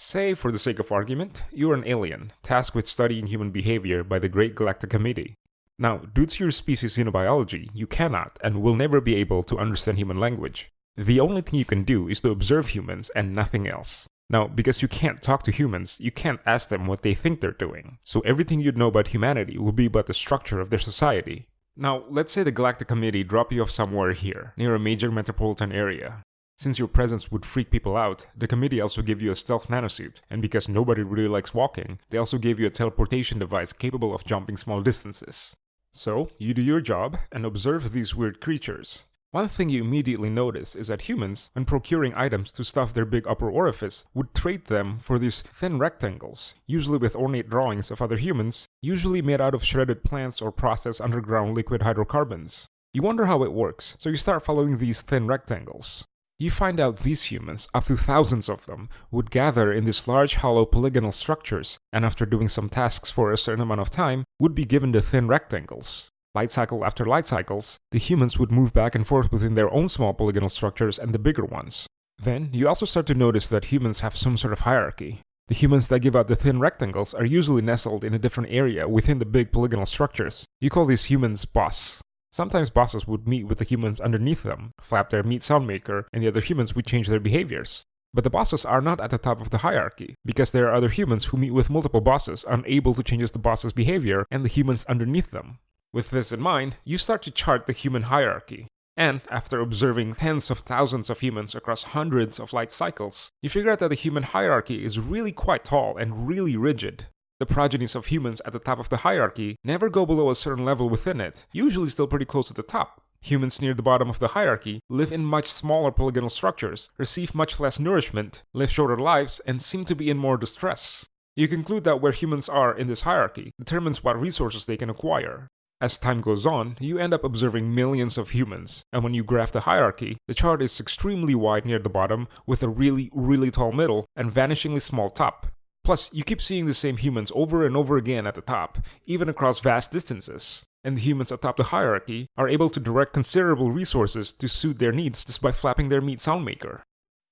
Say, for the sake of argument, you are an alien, tasked with studying human behavior by the Great Galactic Committee. Now, due to your species xenobiology, you cannot and will never be able to understand human language. The only thing you can do is to observe humans and nothing else. Now, because you can't talk to humans, you can't ask them what they think they're doing. So everything you'd know about humanity will be about the structure of their society. Now, let's say the Galactic Committee drop you off somewhere here, near a major metropolitan area. Since your presence would freak people out, the committee also gave you a stealth nanosuit, and because nobody really likes walking, they also gave you a teleportation device capable of jumping small distances. So, you do your job and observe these weird creatures. One thing you immediately notice is that humans, when procuring items to stuff their big upper orifice, would trade them for these thin rectangles, usually with ornate drawings of other humans, usually made out of shredded plants or processed underground liquid hydrocarbons. You wonder how it works, so you start following these thin rectangles. You find out these humans, up to thousands of them, would gather in these large hollow polygonal structures, and after doing some tasks for a certain amount of time, would be given the thin rectangles light cycle after light cycles, the humans would move back and forth within their own small polygonal structures and the bigger ones. Then, you also start to notice that humans have some sort of hierarchy. The humans that give out the thin rectangles are usually nestled in a different area within the big polygonal structures. You call these humans boss. Sometimes bosses would meet with the humans underneath them, flap their meat sound maker, and the other humans would change their behaviors. But the bosses are not at the top of the hierarchy, because there are other humans who meet with multiple bosses, unable to change the boss's behavior, and the humans underneath them. With this in mind, you start to chart the human hierarchy. And after observing tens of thousands of humans across hundreds of light cycles, you figure out that the human hierarchy is really quite tall and really rigid. The progenies of humans at the top of the hierarchy never go below a certain level within it, usually still pretty close to the top. Humans near the bottom of the hierarchy live in much smaller polygonal structures, receive much less nourishment, live shorter lives, and seem to be in more distress. You conclude that where humans are in this hierarchy determines what resources they can acquire. As time goes on, you end up observing millions of humans, and when you graph the hierarchy, the chart is extremely wide near the bottom with a really, really tall middle and vanishingly small top. Plus, you keep seeing the same humans over and over again at the top, even across vast distances. And the humans atop the hierarchy are able to direct considerable resources to suit their needs just by flapping their meat soundmaker.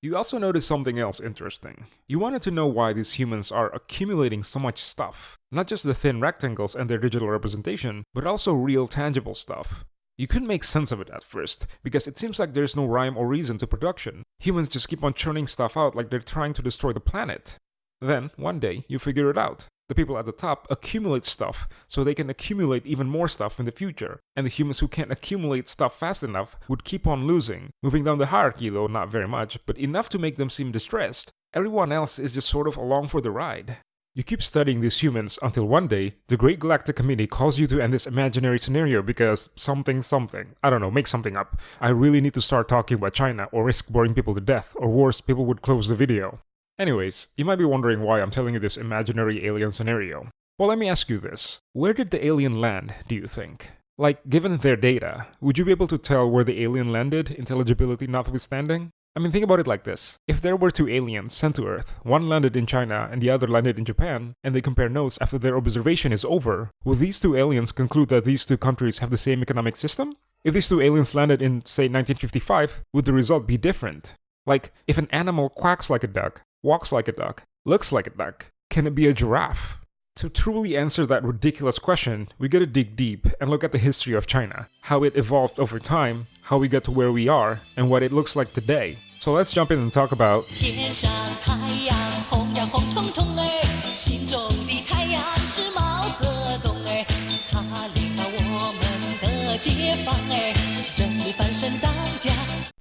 You also noticed something else interesting. You wanted to know why these humans are accumulating so much stuff. Not just the thin rectangles and their digital representation, but also real tangible stuff. You couldn't make sense of it at first, because it seems like there's no rhyme or reason to production. Humans just keep on churning stuff out like they're trying to destroy the planet. Then, one day, you figure it out. The people at the top accumulate stuff so they can accumulate even more stuff in the future, and the humans who can't accumulate stuff fast enough would keep on losing, moving down the hierarchy though not very much, but enough to make them seem distressed. Everyone else is just sort of along for the ride. You keep studying these humans until one day, the Great Galactic Committee calls you to end this imaginary scenario because something something. I don't know, make something up. I really need to start talking about China or risk boring people to death, or worse, people would close the video. Anyways, you might be wondering why I'm telling you this imaginary alien scenario. Well, let me ask you this. Where did the alien land, do you think? Like, given their data, would you be able to tell where the alien landed, intelligibility notwithstanding? I mean, think about it like this. If there were two aliens sent to Earth, one landed in China and the other landed in Japan, and they compare notes after their observation is over, will these two aliens conclude that these two countries have the same economic system? If these two aliens landed in, say, 1955, would the result be different? Like, if an animal quacks like a duck, walks like a duck, looks like a duck. Can it be a giraffe? To truly answer that ridiculous question, we gotta dig deep and look at the history of China, how it evolved over time, how we got to where we are, and what it looks like today. So let's jump in and talk about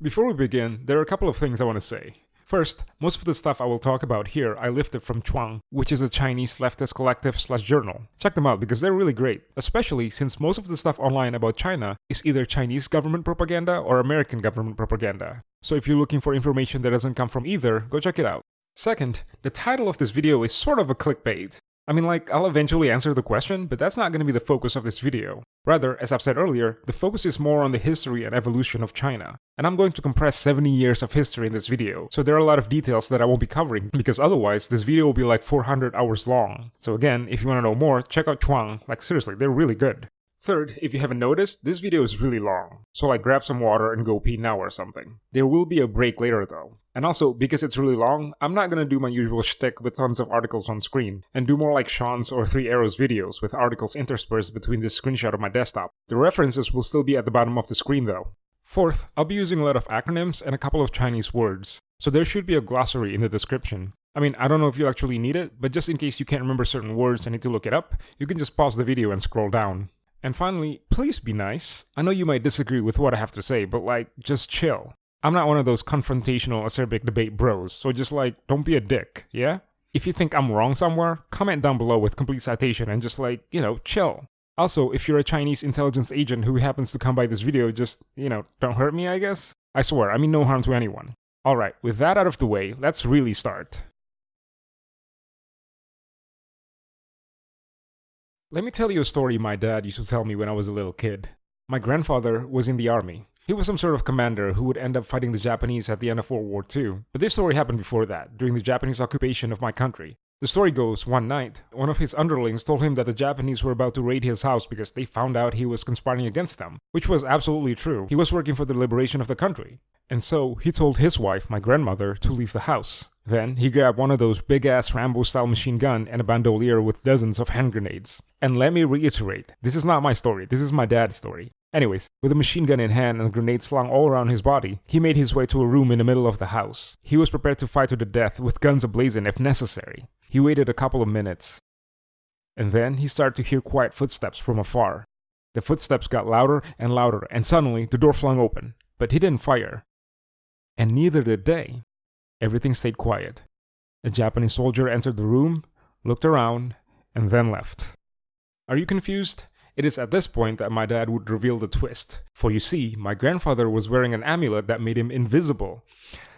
Before we begin, there are a couple of things I want to say. First, most of the stuff I will talk about here I lifted from Chuang, which is a Chinese leftist collective slash journal. Check them out because they're really great, especially since most of the stuff online about China is either Chinese government propaganda or American government propaganda. So if you're looking for information that doesn't come from either, go check it out. Second, the title of this video is sort of a clickbait. I mean like, I'll eventually answer the question, but that's not going to be the focus of this video. Rather, as I've said earlier, the focus is more on the history and evolution of China. And I'm going to compress 70 years of history in this video, so there are a lot of details that I won't be covering, because otherwise this video will be like 400 hours long. So again, if you want to know more, check out Chuang, like seriously, they're really good. Third, if you haven't noticed, this video is really long, so like grab some water and go pee now or something. There will be a break later though. And also, because it's really long, I'm not gonna do my usual shtick with tons of articles on screen, and do more like Shaun's or Three Arrows videos with articles interspersed between this screenshot of my desktop. The references will still be at the bottom of the screen though. Fourth, I'll be using a lot of acronyms and a couple of Chinese words, so there should be a glossary in the description. I mean, I don't know if you actually need it, but just in case you can't remember certain words and need to look it up, you can just pause the video and scroll down. And finally, please be nice. I know you might disagree with what I have to say, but like, just chill. I'm not one of those confrontational acerbic debate bros, so just like, don't be a dick, yeah? If you think I'm wrong somewhere, comment down below with complete citation and just like, you know, chill. Also, if you're a Chinese intelligence agent who happens to come by this video, just, you know, don't hurt me, I guess? I swear, I mean no harm to anyone. Alright, with that out of the way, let's really start. Let me tell you a story my dad used to tell me when I was a little kid. My grandfather was in the army. He was some sort of commander who would end up fighting the Japanese at the end of World War II. But this story happened before that, during the Japanese occupation of my country. The story goes, one night, one of his underlings told him that the Japanese were about to raid his house because they found out he was conspiring against them, which was absolutely true. He was working for the liberation of the country. And so, he told his wife, my grandmother, to leave the house. Then, he grabbed one of those big-ass Rambo-style machine gun and a bandolier with dozens of hand grenades. And let me reiterate, this is not my story, this is my dad's story. Anyways, with a machine gun in hand and grenades slung all around his body, he made his way to a room in the middle of the house. He was prepared to fight to the death with guns ablazing if necessary. He waited a couple of minutes. And then he started to hear quiet footsteps from afar. The footsteps got louder and louder, and suddenly the door flung open. But he didn't fire. And neither did they. Everything stayed quiet. A Japanese soldier entered the room, looked around, and then left. Are you confused? It is at this point that my dad would reveal the twist. For you see, my grandfather was wearing an amulet that made him invisible.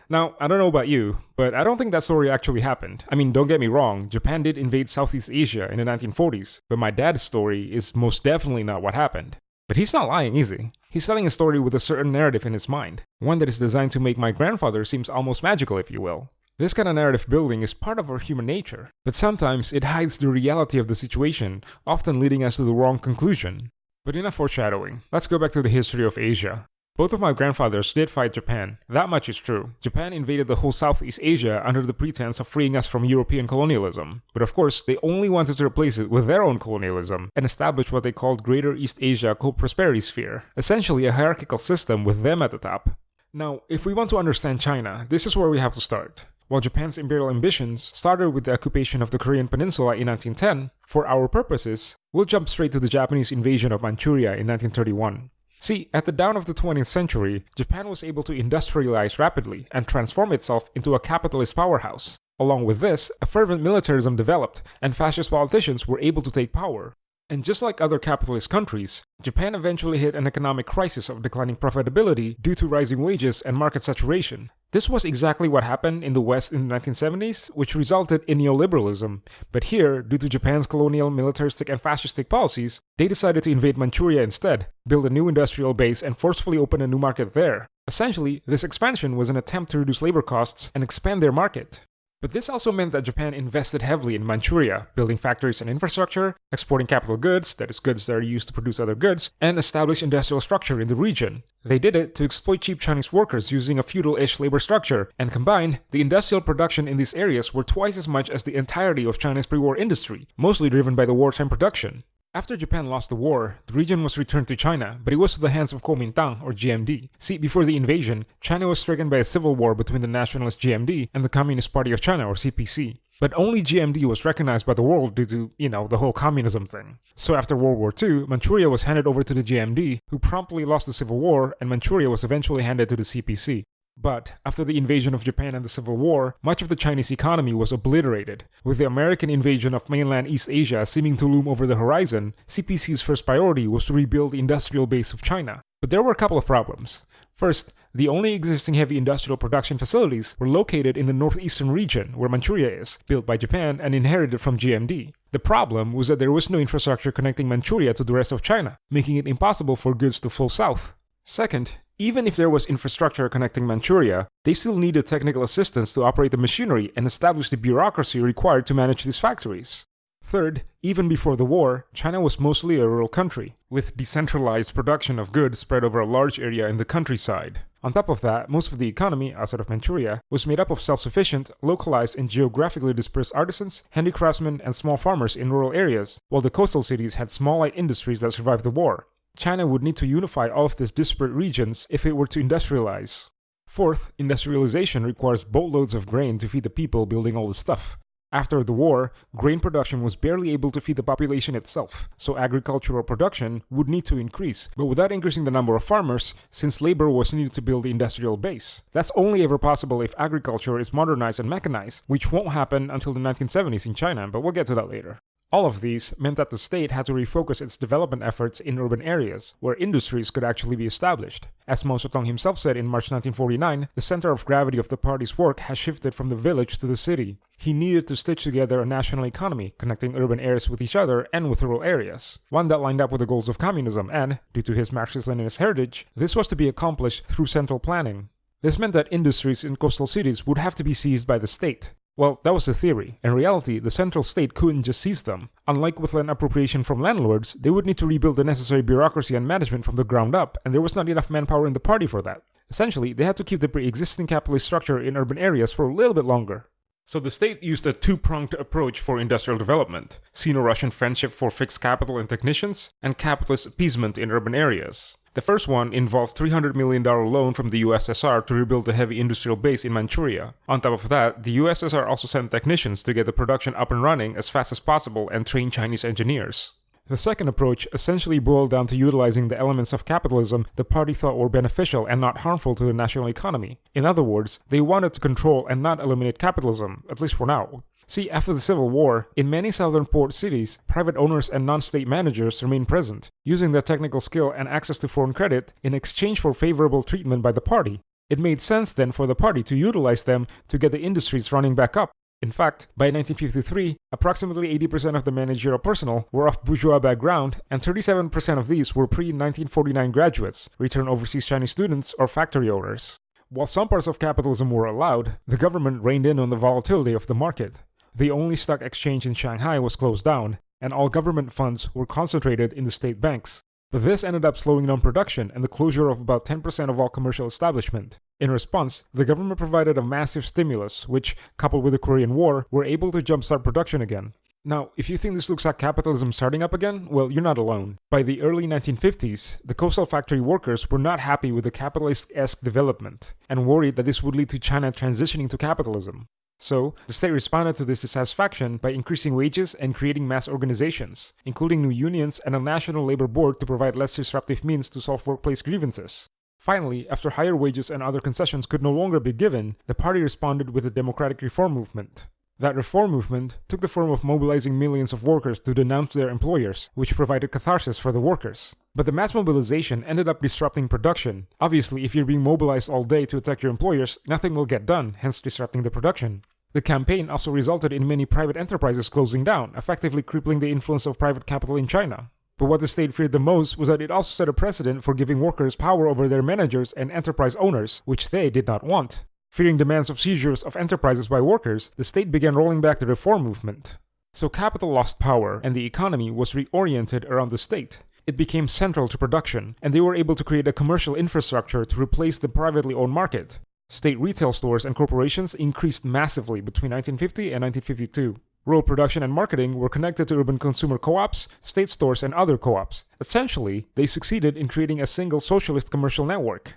Now, I don't know about you, but I don't think that story actually happened. I mean, don't get me wrong, Japan did invade Southeast Asia in the 1940s, but my dad's story is most definitely not what happened. But he's not lying, is he? He's telling a story with a certain narrative in his mind, one that is designed to make my grandfather seems almost magical, if you will. This kind of narrative building is part of our human nature, but sometimes it hides the reality of the situation, often leading us to the wrong conclusion. But enough foreshadowing. Let's go back to the history of Asia. Both of my grandfathers did fight Japan, that much is true. Japan invaded the whole Southeast Asia under the pretense of freeing us from European colonialism. But of course, they only wanted to replace it with their own colonialism and establish what they called Greater East Asia Co-Prosperity Sphere, essentially a hierarchical system with them at the top. Now, if we want to understand China, this is where we have to start. While Japan's imperial ambitions started with the occupation of the Korean peninsula in 1910, for our purposes, we'll jump straight to the Japanese invasion of Manchuria in 1931. See, at the dawn of the 20th century, Japan was able to industrialize rapidly and transform itself into a capitalist powerhouse. Along with this, a fervent militarism developed, and fascist politicians were able to take power. And just like other capitalist countries, Japan eventually hit an economic crisis of declining profitability due to rising wages and market saturation. This was exactly what happened in the West in the 1970s, which resulted in neoliberalism. But here, due to Japan's colonial, militaristic, and fascistic policies, they decided to invade Manchuria instead, build a new industrial base, and forcefully open a new market there. Essentially, this expansion was an attempt to reduce labor costs and expand their market. But this also meant that Japan invested heavily in Manchuria, building factories and infrastructure, exporting capital goods, that is goods that are used to produce other goods, and establish industrial structure in the region. They did it to exploit cheap Chinese workers using a feudal-ish labor structure, and combined, the industrial production in these areas were twice as much as the entirety of China's pre-war industry, mostly driven by the wartime production. After Japan lost the war, the region was returned to China, but it was to the hands of Kuomintang or GMD. See, before the invasion, China was stricken by a civil war between the nationalist GMD and the Communist Party of China or CPC. But only GMD was recognized by the world due to, you know, the whole communism thing. So after World War II, Manchuria was handed over to the GMD, who promptly lost the civil war, and Manchuria was eventually handed to the CPC. But after the invasion of Japan and the Civil War, much of the Chinese economy was obliterated. With the American invasion of mainland East Asia seeming to loom over the horizon, CPC's first priority was to rebuild the industrial base of China. But there were a couple of problems. First, the only existing heavy industrial production facilities were located in the northeastern region, where Manchuria is, built by Japan and inherited from GMD. The problem was that there was no infrastructure connecting Manchuria to the rest of China, making it impossible for goods to flow south. Second, even if there was infrastructure connecting Manchuria, they still needed technical assistance to operate the machinery and establish the bureaucracy required to manage these factories. Third, even before the war, China was mostly a rural country, with decentralized production of goods spread over a large area in the countryside. On top of that, most of the economy, outside of Manchuria, was made up of self-sufficient, localized and geographically dispersed artisans, handicraftsmen, and small farmers in rural areas, while the coastal cities had small light industries that survived the war. China would need to unify all of these disparate regions if it were to industrialize. Fourth, industrialization requires boatloads of grain to feed the people building all the stuff. After the war, grain production was barely able to feed the population itself, so agricultural production would need to increase, but without increasing the number of farmers, since labor was needed to build the industrial base. That's only ever possible if agriculture is modernized and mechanized, which won't happen until the 1970s in China, but we'll get to that later. All of these meant that the state had to refocus its development efforts in urban areas, where industries could actually be established. As Mao Zedong himself said in March 1949, the center of gravity of the party's work has shifted from the village to the city. He needed to stitch together a national economy, connecting urban areas with each other and with rural areas, one that lined up with the goals of communism, and, due to his Marxist-Leninist heritage, this was to be accomplished through central planning. This meant that industries in coastal cities would have to be seized by the state, well, that was the theory. In reality, the central state couldn't just seize them. Unlike with land appropriation from landlords, they would need to rebuild the necessary bureaucracy and management from the ground up, and there was not enough manpower in the party for that. Essentially, they had to keep the pre-existing capitalist structure in urban areas for a little bit longer. So the state used a two-pronged approach for industrial development, Sino-Russian friendship for fixed capital and technicians, and capitalist appeasement in urban areas. The first one involved $300 million loan from the USSR to rebuild a heavy industrial base in Manchuria. On top of that, the USSR also sent technicians to get the production up and running as fast as possible and train Chinese engineers. The second approach essentially boiled down to utilizing the elements of capitalism the party thought were beneficial and not harmful to the national economy. In other words, they wanted to control and not eliminate capitalism, at least for now. See, after the Civil War, in many southern port cities, private owners and non-state managers remained present, using their technical skill and access to foreign credit in exchange for favorable treatment by the party. It made sense then for the party to utilize them to get the industries running back up. In fact, by 1953, approximately 80% of the managerial personnel were of bourgeois background, and 37% of these were pre-1949 graduates, returned overseas Chinese students, or factory owners. While some parts of capitalism were allowed, the government reined in on the volatility of the market. The only stock exchange in Shanghai was closed down, and all government funds were concentrated in the state banks. But this ended up slowing down production and the closure of about 10% of all commercial establishment. In response, the government provided a massive stimulus, which, coupled with the Korean War, were able to jumpstart production again. Now, if you think this looks like capitalism starting up again, well, you're not alone. By the early 1950s, the coastal factory workers were not happy with the capitalist-esque development, and worried that this would lead to China transitioning to capitalism. So, the state responded to this dissatisfaction by increasing wages and creating mass organizations, including new unions and a national labor board to provide less disruptive means to solve workplace grievances. Finally, after higher wages and other concessions could no longer be given, the party responded with the democratic reform movement. That reform movement took the form of mobilizing millions of workers to denounce their employers, which provided catharsis for the workers. But the mass mobilization ended up disrupting production. Obviously, if you're being mobilized all day to attack your employers, nothing will get done, hence disrupting the production. The campaign also resulted in many private enterprises closing down, effectively crippling the influence of private capital in China. But what the state feared the most was that it also set a precedent for giving workers power over their managers and enterprise owners, which they did not want. Fearing demands of seizures of enterprises by workers, the state began rolling back the reform movement. So capital lost power, and the economy was reoriented around the state. It became central to production, and they were able to create a commercial infrastructure to replace the privately owned market. State retail stores and corporations increased massively between 1950 and 1952. Rural production and marketing were connected to urban consumer co-ops, state stores, and other co-ops. Essentially, they succeeded in creating a single socialist commercial network.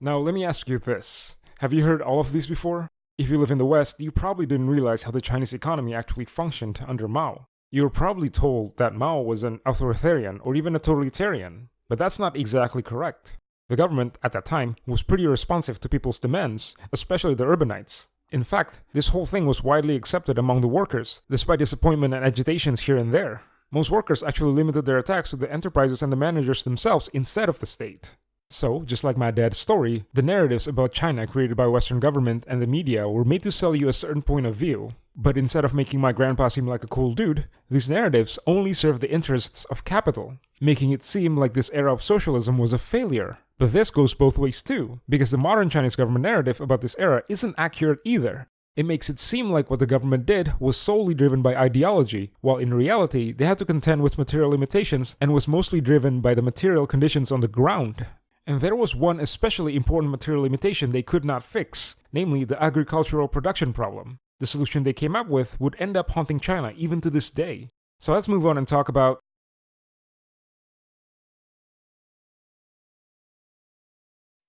Now, let me ask you this. Have you heard all of these before? If you live in the West, you probably didn't realize how the Chinese economy actually functioned under Mao. You were probably told that Mao was an authoritarian or even a totalitarian, but that's not exactly correct. The government, at that time, was pretty responsive to people's demands, especially the urbanites. In fact, this whole thing was widely accepted among the workers, despite disappointment and agitations here and there. Most workers actually limited their attacks to the enterprises and the managers themselves instead of the state. So, just like my dad's story, the narratives about China created by Western government and the media were made to sell you a certain point of view. But instead of making my grandpa seem like a cool dude, these narratives only serve the interests of capital, making it seem like this era of socialism was a failure. But this goes both ways too, because the modern Chinese government narrative about this era isn't accurate either. It makes it seem like what the government did was solely driven by ideology, while in reality they had to contend with material limitations and was mostly driven by the material conditions on the ground. And there was one especially important material limitation they could not fix, namely the agricultural production problem. The solution they came up with would end up haunting China even to this day. So let's move on and talk about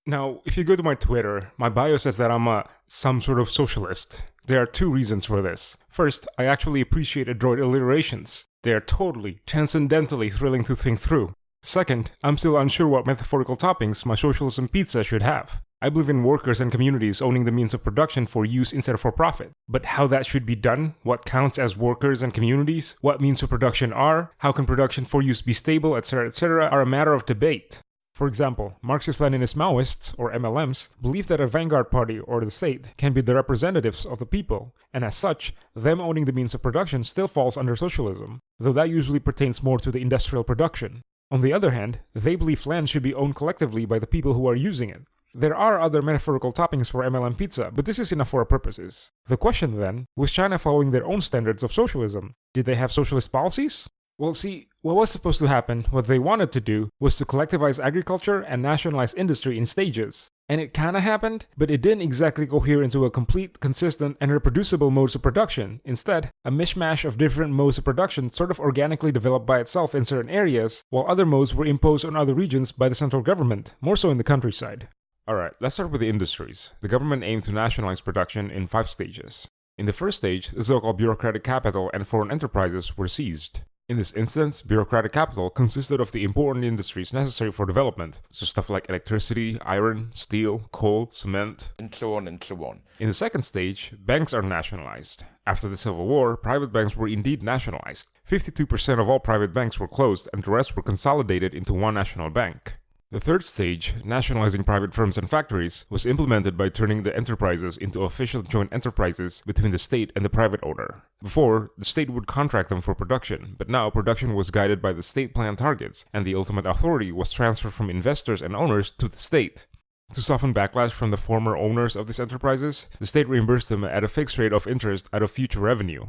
Now, if you go to my Twitter, my bio says that I'm a some sort of socialist. There are two reasons for this. First, I actually appreciate adroit alliterations. They are totally, transcendentally thrilling to think through. Second, I'm still unsure what metaphorical toppings my socialism pizza should have. I believe in workers and communities owning the means of production for use instead of for profit. But how that should be done, what counts as workers and communities, what means of production are, how can production for use be stable, etc., etc., are a matter of debate. For example, Marxist-Leninist Maoists, or MLMs, believe that a vanguard party or the state can be the representatives of the people, and as such, them owning the means of production still falls under socialism, though that usually pertains more to the industrial production. On the other hand, they believe land should be owned collectively by the people who are using it. There are other metaphorical toppings for MLM pizza, but this is enough for our purposes. The question then, was China following their own standards of socialism? Did they have socialist policies? Well, see, what was supposed to happen, what they wanted to do, was to collectivize agriculture and nationalize industry in stages. And it kinda happened, but it didn't exactly cohere into a complete, consistent, and reproducible modes of production. Instead, a mishmash of different modes of production sort of organically developed by itself in certain areas, while other modes were imposed on other regions by the central government, more so in the countryside. Alright, let's start with the industries. The government aimed to nationalize production in five stages. In the first stage, the so-called bureaucratic capital and foreign enterprises were seized. In this instance, bureaucratic capital consisted of the important industries necessary for development, so stuff like electricity, iron, steel, coal, cement, and so on and so on. In the second stage, banks are nationalized. After the Civil War, private banks were indeed nationalized. 52% of all private banks were closed and the rest were consolidated into one national bank. The third stage, nationalizing private firms and factories, was implemented by turning the enterprises into official joint enterprises between the state and the private owner. Before, the state would contract them for production, but now production was guided by the state plan targets, and the ultimate authority was transferred from investors and owners to the state. To soften backlash from the former owners of these enterprises, the state reimbursed them at a fixed rate of interest out of future revenue.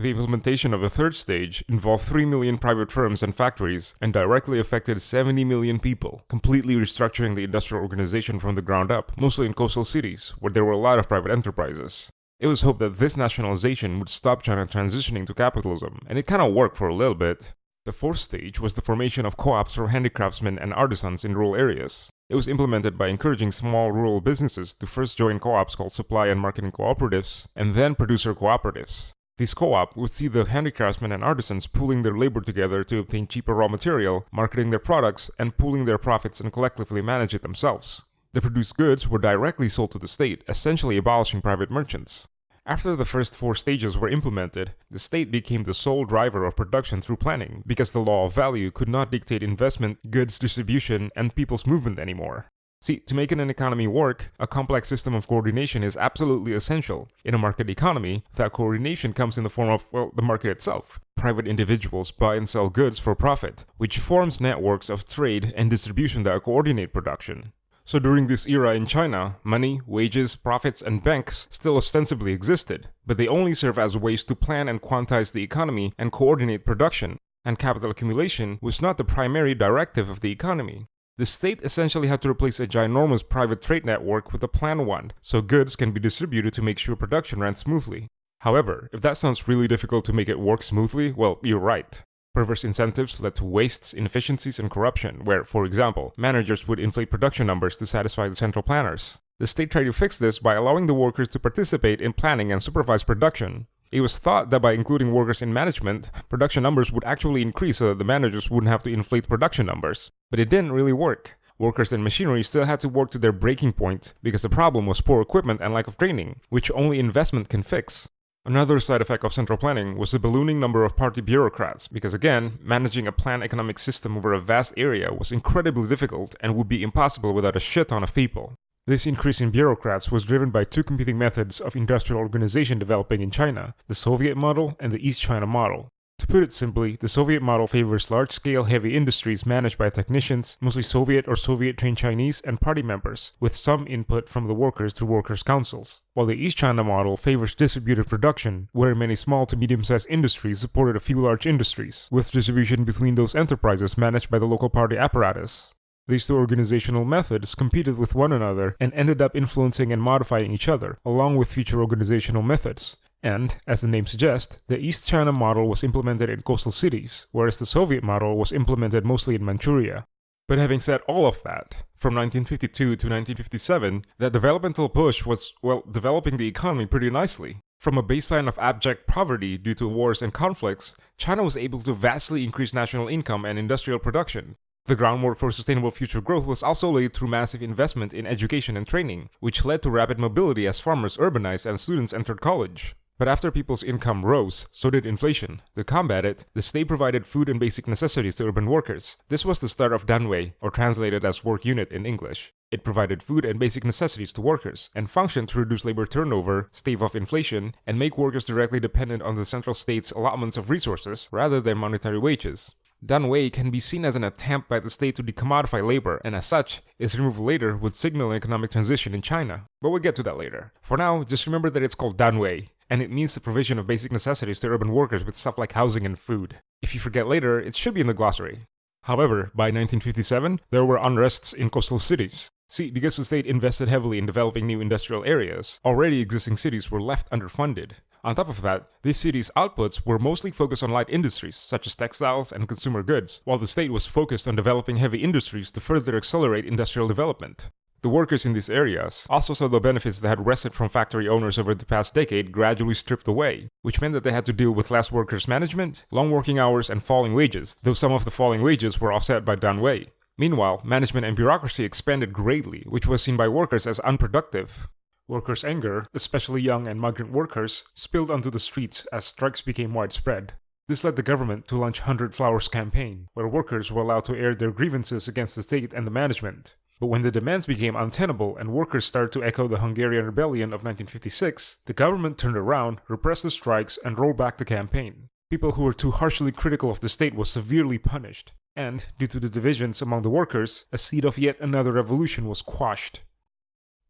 The implementation of a third stage involved 3 million private firms and factories and directly affected 70 million people, completely restructuring the industrial organization from the ground up, mostly in coastal cities, where there were a lot of private enterprises. It was hoped that this nationalization would stop China transitioning to capitalism, and it kinda worked for a little bit. The fourth stage was the formation of co-ops for handicraftsmen and artisans in rural areas. It was implemented by encouraging small rural businesses to first join co-ops called supply and marketing cooperatives, and then producer cooperatives. This co-op would see the handicraftsmen and artisans pooling their labor together to obtain cheaper raw material, marketing their products, and pooling their profits and collectively manage it themselves. The produced goods were directly sold to the state, essentially abolishing private merchants. After the first four stages were implemented, the state became the sole driver of production through planning, because the law of value could not dictate investment, goods distribution, and people's movement anymore. See, to make an economy work, a complex system of coordination is absolutely essential. In a market economy, that coordination comes in the form of, well, the market itself. Private individuals buy and sell goods for profit, which forms networks of trade and distribution that coordinate production. So during this era in China, money, wages, profits, and banks still ostensibly existed, but they only serve as ways to plan and quantize the economy and coordinate production, and capital accumulation was not the primary directive of the economy. The state essentially had to replace a ginormous private trade network with a planned one, so goods can be distributed to make sure production ran smoothly. However, if that sounds really difficult to make it work smoothly, well, you're right. Perverse incentives led to wastes, inefficiencies, and corruption, where, for example, managers would inflate production numbers to satisfy the central planners. The state tried to fix this by allowing the workers to participate in planning and supervise production. It was thought that by including workers in management, production numbers would actually increase so that the managers wouldn't have to inflate production numbers. But it didn't really work. Workers and machinery still had to work to their breaking point because the problem was poor equipment and lack of training, which only investment can fix. Another side effect of central planning was the ballooning number of party bureaucrats, because again, managing a planned economic system over a vast area was incredibly difficult and would be impossible without a shit ton of people. This increase in bureaucrats was driven by two competing methods of industrial organization developing in China, the Soviet model and the East China model. To put it simply, the Soviet model favors large-scale heavy industries managed by technicians, mostly Soviet or Soviet-trained Chinese, and party members, with some input from the workers through workers' councils. While the East China model favors distributed production, where many small to medium-sized industries supported a few large industries, with distribution between those enterprises managed by the local party apparatus. These two organizational methods competed with one another and ended up influencing and modifying each other, along with future organizational methods. And, as the name suggests, the East China model was implemented in coastal cities, whereas the Soviet model was implemented mostly in Manchuria. But having said all of that, from 1952 to 1957, that developmental push was, well, developing the economy pretty nicely. From a baseline of abject poverty due to wars and conflicts, China was able to vastly increase national income and industrial production. The groundwork for sustainable future growth was also laid through massive investment in education and training, which led to rapid mobility as farmers urbanized and students entered college. But after people's income rose, so did inflation. To combat it, the state provided food and basic necessities to urban workers. This was the start of Danwei, or translated as work unit in English. It provided food and basic necessities to workers, and functioned to reduce labor turnover, stave off inflation, and make workers directly dependent on the central state's allotments of resources rather than monetary wages. Danwei can be seen as an attempt by the state to decommodify labor, and as such, its removal later would signal an economic transition in China. But we'll get to that later. For now, just remember that it's called Danwei, and it means the provision of basic necessities to urban workers with stuff like housing and food. If you forget later, it should be in the glossary. However, by 1957, there were unrests in coastal cities. See, because the state invested heavily in developing new industrial areas, already existing cities were left underfunded. On top of that, these cities' outputs were mostly focused on light industries, such as textiles and consumer goods, while the state was focused on developing heavy industries to further accelerate industrial development. The workers in these areas also saw the benefits that had wrested from factory owners over the past decade gradually stripped away, which meant that they had to deal with less workers' management, long working hours, and falling wages, though some of the falling wages were offset by Danwei. Meanwhile, management and bureaucracy expanded greatly, which was seen by workers as unproductive. Workers' anger, especially young and migrant workers, spilled onto the streets as strikes became widespread. This led the government to launch Hundred Flowers campaign, where workers were allowed to air their grievances against the state and the management. But when the demands became untenable and workers started to echo the Hungarian Rebellion of 1956, the government turned around, repressed the strikes, and rolled back the campaign. People who were too harshly critical of the state was severely punished, and, due to the divisions among the workers, a seed of yet another revolution was quashed.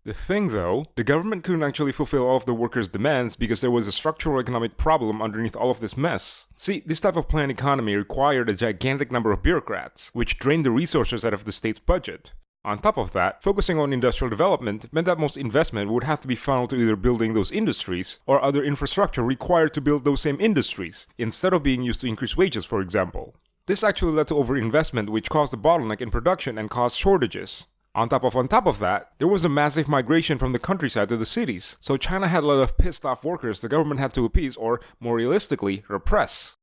The thing though, the government couldn't actually fulfill all of the workers' demands because there was a structural economic problem underneath all of this mess. See, this type of planned economy required a gigantic number of bureaucrats, which drained the resources out of the state's budget. On top of that, focusing on industrial development meant that most investment would have to be funneled to either building those industries or other infrastructure required to build those same industries, instead of being used to increase wages, for example. This actually led to overinvestment which caused a bottleneck in production and caused shortages. On top of on top of that, there was a massive migration from the countryside to the cities, so China had a lot of pissed off workers the government had to appease or, more realistically, repress.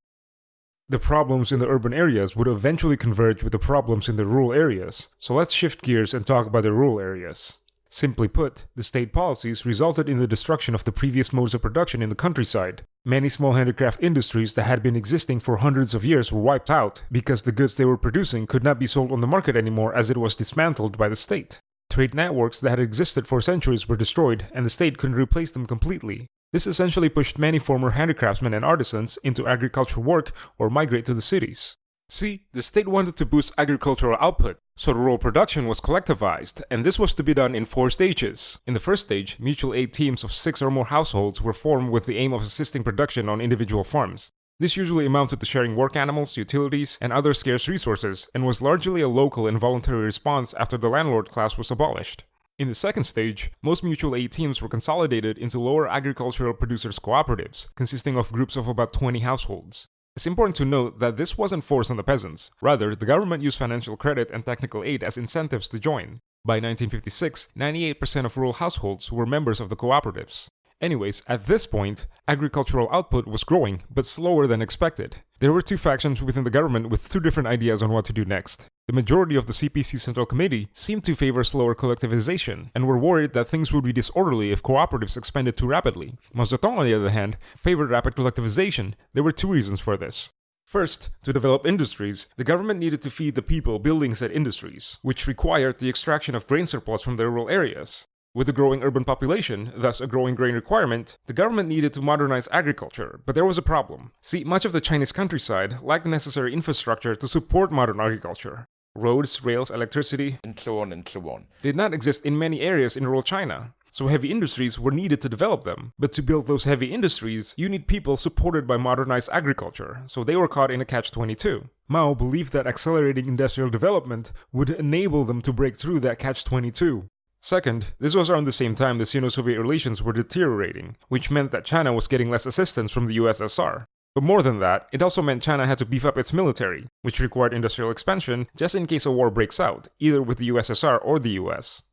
The problems in the urban areas would eventually converge with the problems in the rural areas, so let's shift gears and talk about the rural areas. Simply put, the state policies resulted in the destruction of the previous modes of production in the countryside. Many small handicraft industries that had been existing for hundreds of years were wiped out because the goods they were producing could not be sold on the market anymore as it was dismantled by the state. Trade networks that had existed for centuries were destroyed and the state couldn't replace them completely. This essentially pushed many former handicraftsmen and artisans into agricultural work or migrate to the cities. See, the state wanted to boost agricultural output, so rural production was collectivized, and this was to be done in four stages. In the first stage, mutual aid teams of six or more households were formed with the aim of assisting production on individual farms. This usually amounted to sharing work animals, utilities, and other scarce resources, and was largely a local and voluntary response after the landlord class was abolished. In the second stage, most mutual aid teams were consolidated into lower agricultural producers cooperatives, consisting of groups of about 20 households. It's important to note that this wasn't forced on the peasants. Rather, the government used financial credit and technical aid as incentives to join. By 1956, 98% of rural households were members of the cooperatives. Anyways, at this point, agricultural output was growing, but slower than expected. There were two factions within the government with two different ideas on what to do next. The majority of the CPC Central Committee seemed to favor slower collectivization, and were worried that things would be disorderly if cooperatives expanded too rapidly. Zedong, on the other hand, favored rapid collectivization. There were two reasons for this. First, to develop industries, the government needed to feed the people building said industries, which required the extraction of grain surplus from their rural areas. With a growing urban population, thus a growing grain requirement, the government needed to modernize agriculture, but there was a problem. See, much of the Chinese countryside lacked the necessary infrastructure to support modern agriculture. Roads, rails, electricity, and so on and so on. did not exist in many areas in rural China. So heavy industries were needed to develop them. But to build those heavy industries, you need people supported by modernized agriculture, so they were caught in a catch-22. Mao believed that accelerating industrial development would enable them to break through that catch-22. Second, this was around the same time the Sino-Soviet relations were deteriorating, which meant that China was getting less assistance from the USSR. But more than that, it also meant China had to beef up its military, which required industrial expansion just in case a war breaks out, either with the USSR or the US.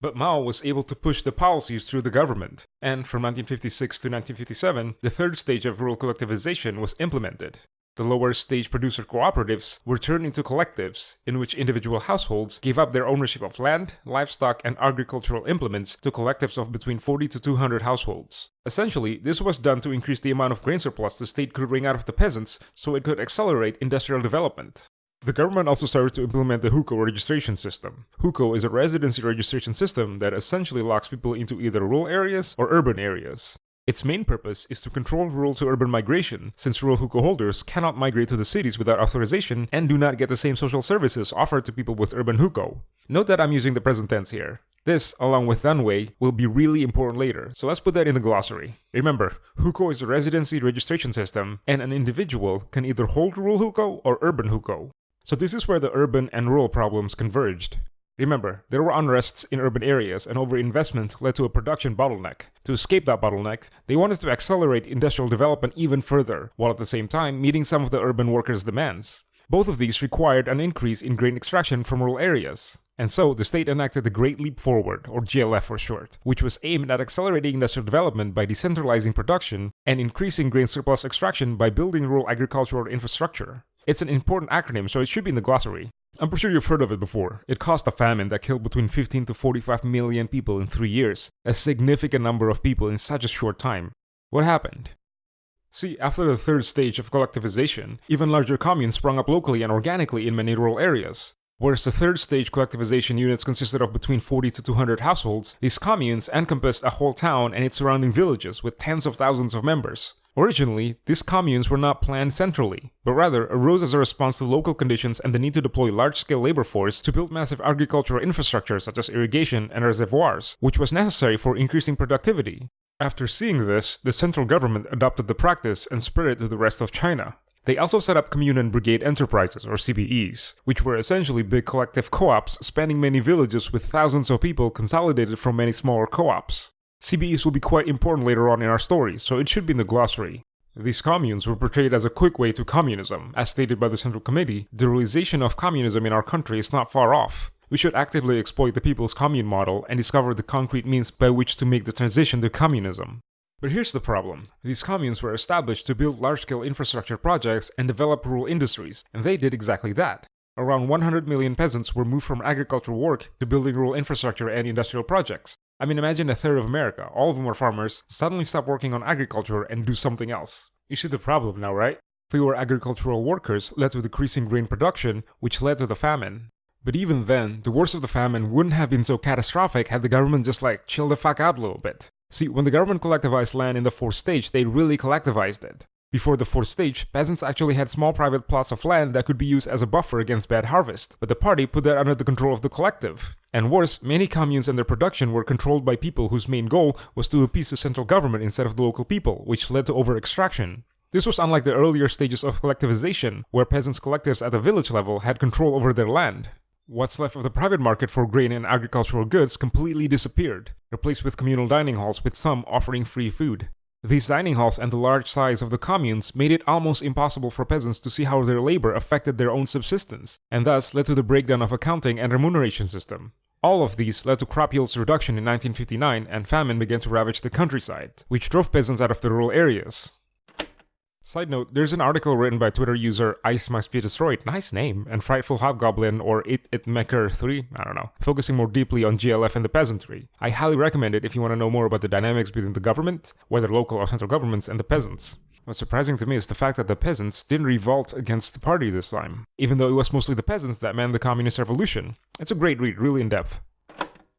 But Mao was able to push the policies through the government, and from 1956 to 1957, the third stage of rural collectivization was implemented. The lower stage producer cooperatives were turned into collectives, in which individual households gave up their ownership of land, livestock, and agricultural implements to collectives of between 40 to 200 households. Essentially, this was done to increase the amount of grain surplus the state could wring out of the peasants so it could accelerate industrial development. The government also started to implement the hukou registration system. Hukou is a residency registration system that essentially locks people into either rural areas or urban areas. Its main purpose is to control rural to urban migration, since rural hukou holders cannot migrate to the cities without authorization and do not get the same social services offered to people with urban hukou. Note that I'm using the present tense here. This, along with danwei, will be really important later, so let's put that in the glossary. Remember, hukou is a residency registration system, and an individual can either hold rural hukou or urban hukou. So this is where the urban and rural problems converged. Remember, there were unrests in urban areas and overinvestment led to a production bottleneck. To escape that bottleneck, they wanted to accelerate industrial development even further, while at the same time meeting some of the urban workers' demands. Both of these required an increase in grain extraction from rural areas. And so, the state enacted the Great Leap Forward, or GLF for short, which was aimed at accelerating industrial development by decentralizing production and increasing grain surplus extraction by building rural agricultural infrastructure. It's an important acronym, so it should be in the glossary. I'm pretty sure you've heard of it before. It caused a famine that killed between 15 to 45 million people in three years, a significant number of people in such a short time. What happened? See, after the third stage of collectivization, even larger communes sprung up locally and organically in many rural areas. Whereas the third stage collectivization units consisted of between 40 to 200 households, these communes encompassed a whole town and its surrounding villages with tens of thousands of members. Originally, these communes were not planned centrally, but rather arose as a response to local conditions and the need to deploy large-scale labor force to build massive agricultural infrastructure such as irrigation and reservoirs, which was necessary for increasing productivity. After seeing this, the central government adopted the practice and spread it to the rest of China. They also set up commune and brigade enterprises, or CBEs, which were essentially big collective co-ops spanning many villages with thousands of people consolidated from many smaller co-ops. CBEs will be quite important later on in our story, so it should be in the glossary. These communes were portrayed as a quick way to communism. As stated by the Central Committee, the realization of communism in our country is not far off. We should actively exploit the people's commune model and discover the concrete means by which to make the transition to communism. But here's the problem. These communes were established to build large-scale infrastructure projects and develop rural industries, and they did exactly that. Around 100 million peasants were moved from agricultural work to building rural infrastructure and industrial projects. I mean, imagine a third of America, all of them were farmers, suddenly stop working on agriculture and do something else. You see the problem now, right? Fewer agricultural workers led to decreasing grain production, which led to the famine. But even then, the worst of the famine wouldn't have been so catastrophic had the government just like chill the fuck out a little bit. See, when the government collectivized land in the fourth stage, they really collectivized it. Before the fourth stage, peasants actually had small private plots of land that could be used as a buffer against bad harvest, but the party put that under the control of the collective. And worse, many communes and their production were controlled by people whose main goal was to appease the central government instead of the local people, which led to over-extraction. This was unlike the earlier stages of collectivization, where peasants' collectives at the village level had control over their land. What's left of the private market for grain and agricultural goods completely disappeared, replaced with communal dining halls with some offering free food. These dining halls and the large size of the communes made it almost impossible for peasants to see how their labor affected their own subsistence, and thus led to the breakdown of accounting and remuneration system. All of these led to crop yields reduction in 1959 and famine began to ravage the countryside, which drove peasants out of the rural areas. Side note, there's an article written by Twitter user Ice Must Be Destroyed, nice name, and Frightful Hobgoblin or It It Mecker 3, I don't know, focusing more deeply on GLF and the peasantry. I highly recommend it if you want to know more about the dynamics between the government, whether local or central governments, and the peasants. What's surprising to me is the fact that the peasants didn't revolt against the party this time, even though it was mostly the peasants that manned the communist revolution. It's a great read, really in depth.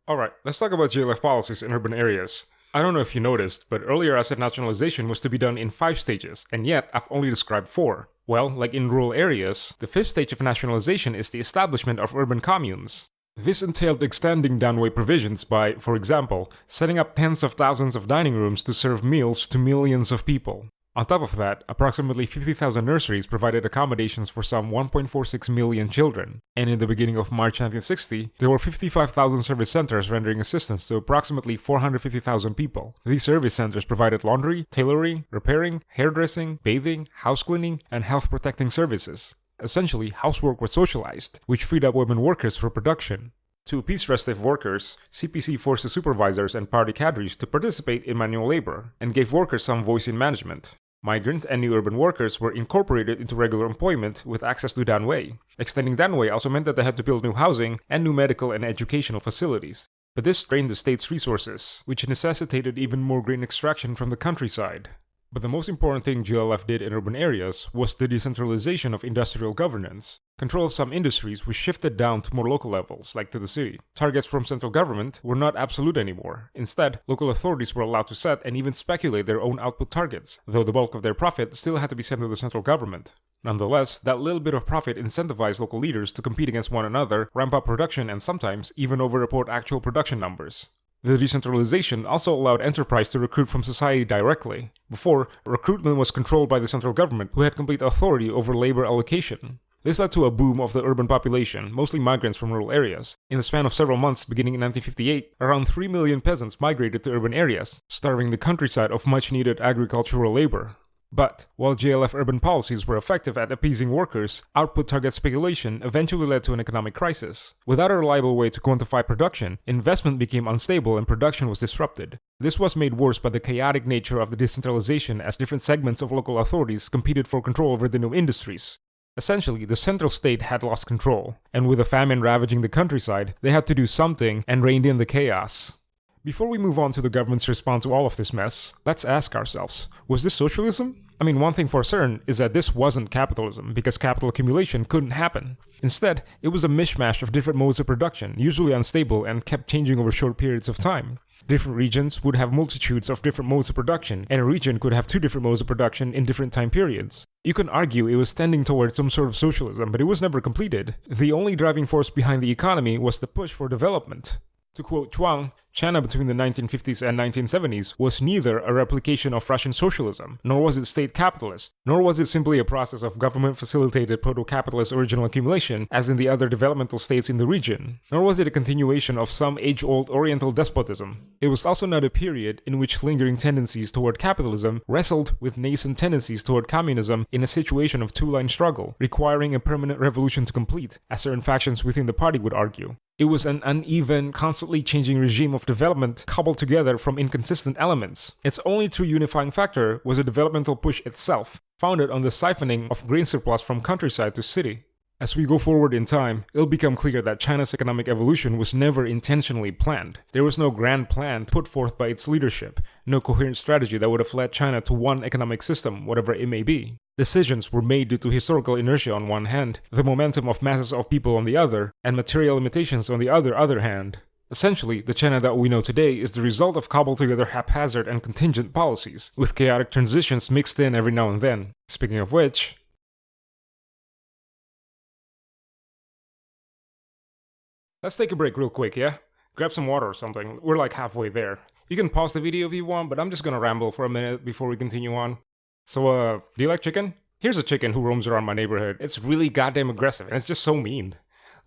Alright, let's talk about GLF policies in urban areas. I don't know if you noticed, but earlier asset nationalization was to be done in 5 stages, and yet I've only described 4. Well, like in rural areas, the fifth stage of nationalization is the establishment of urban communes. This entailed extending Danwei provisions by, for example, setting up tens of thousands of dining rooms to serve meals to millions of people. On top of that, approximately 50,000 nurseries provided accommodations for some 1.46 million children, and in the beginning of March 1960, there were 55,000 service centers rendering assistance to approximately 450,000 people. These service centers provided laundry, tailoring, repairing, hairdressing, bathing, house cleaning, and health protecting services. Essentially, housework was socialized, which freed up women workers for production. To appease restive workers, CPC forced the supervisors and party cadres to participate in manual labor, and gave workers some voice in management. Migrant and new urban workers were incorporated into regular employment with access to Danwei. Extending Danwei also meant that they had to build new housing and new medical and educational facilities. But this strained the state's resources, which necessitated even more grain extraction from the countryside. But the most important thing GLF did in urban areas was the decentralization of industrial governance. Control of some industries was shifted down to more local levels, like to the city. Targets from central government were not absolute anymore. Instead, local authorities were allowed to set and even speculate their own output targets, though the bulk of their profit still had to be sent to the central government. Nonetheless, that little bit of profit incentivized local leaders to compete against one another, ramp up production, and sometimes even overreport actual production numbers. The decentralization also allowed enterprise to recruit from society directly. Before, recruitment was controlled by the central government, who had complete authority over labor allocation. This led to a boom of the urban population, mostly migrants from rural areas. In the span of several months beginning in 1958, around 3 million peasants migrated to urban areas, starving the countryside of much needed agricultural labor. But, while GLF urban policies were effective at appeasing workers, output target speculation eventually led to an economic crisis. Without a reliable way to quantify production, investment became unstable and production was disrupted. This was made worse by the chaotic nature of the decentralization as different segments of local authorities competed for control over the new industries. Essentially, the central state had lost control, and with a famine ravaging the countryside, they had to do something and reined in the chaos. Before we move on to the government's response to all of this mess, let's ask ourselves, was this socialism? I mean, one thing for certain is that this wasn't capitalism, because capital accumulation couldn't happen. Instead, it was a mishmash of different modes of production, usually unstable and kept changing over short periods of time. Different regions would have multitudes of different modes of production, and a region could have two different modes of production in different time periods. You can argue it was tending towards some sort of socialism, but it was never completed. The only driving force behind the economy was the push for development. To quote Chuang, China between the 1950s and 1970s was neither a replication of Russian socialism, nor was it state capitalist, nor was it simply a process of government-facilitated proto-capitalist original accumulation as in the other developmental states in the region, nor was it a continuation of some age-old oriental despotism. It was also not a period in which lingering tendencies toward capitalism wrestled with nascent tendencies toward communism in a situation of two-line struggle, requiring a permanent revolution to complete, as certain factions within the party would argue. It was an uneven, constantly changing regime of development cobbled together from inconsistent elements. Its only true unifying factor was the developmental push itself, founded on the siphoning of grain surplus from countryside to city. As we go forward in time, it'll become clear that China's economic evolution was never intentionally planned. There was no grand plan put forth by its leadership, no coherent strategy that would have led China to one economic system, whatever it may be. Decisions were made due to historical inertia on one hand, the momentum of masses of people on the other, and material limitations on the other other hand. Essentially, the China that we know today is the result of cobbled together haphazard and contingent policies, with chaotic transitions mixed in every now and then. Speaking of which, Let's take a break real quick, yeah? Grab some water or something. We're like halfway there. You can pause the video if you want, but I'm just gonna ramble for a minute before we continue on. So, uh, do you like chicken? Here's a chicken who roams around my neighborhood. It's really goddamn aggressive, and it's just so mean.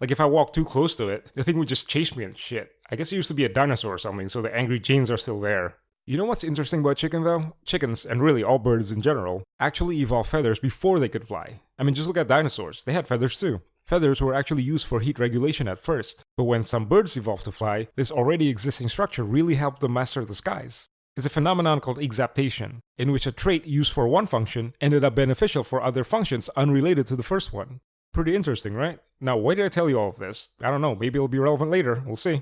Like, if I walk too close to it, the thing would just chase me and shit. I guess it used to be a dinosaur or something, so the angry genes are still there. You know what's interesting about chicken though? Chickens, and really all birds in general, actually evolved feathers before they could fly. I mean, just look at dinosaurs. They had feathers too. Feathers were actually used for heat regulation at first, but when some birds evolved to fly, this already existing structure really helped them master the skies. It's a phenomenon called exaptation, in which a trait used for one function ended up beneficial for other functions unrelated to the first one. Pretty interesting, right? Now, why did I tell you all of this? I don't know, maybe it'll be relevant later, we'll see.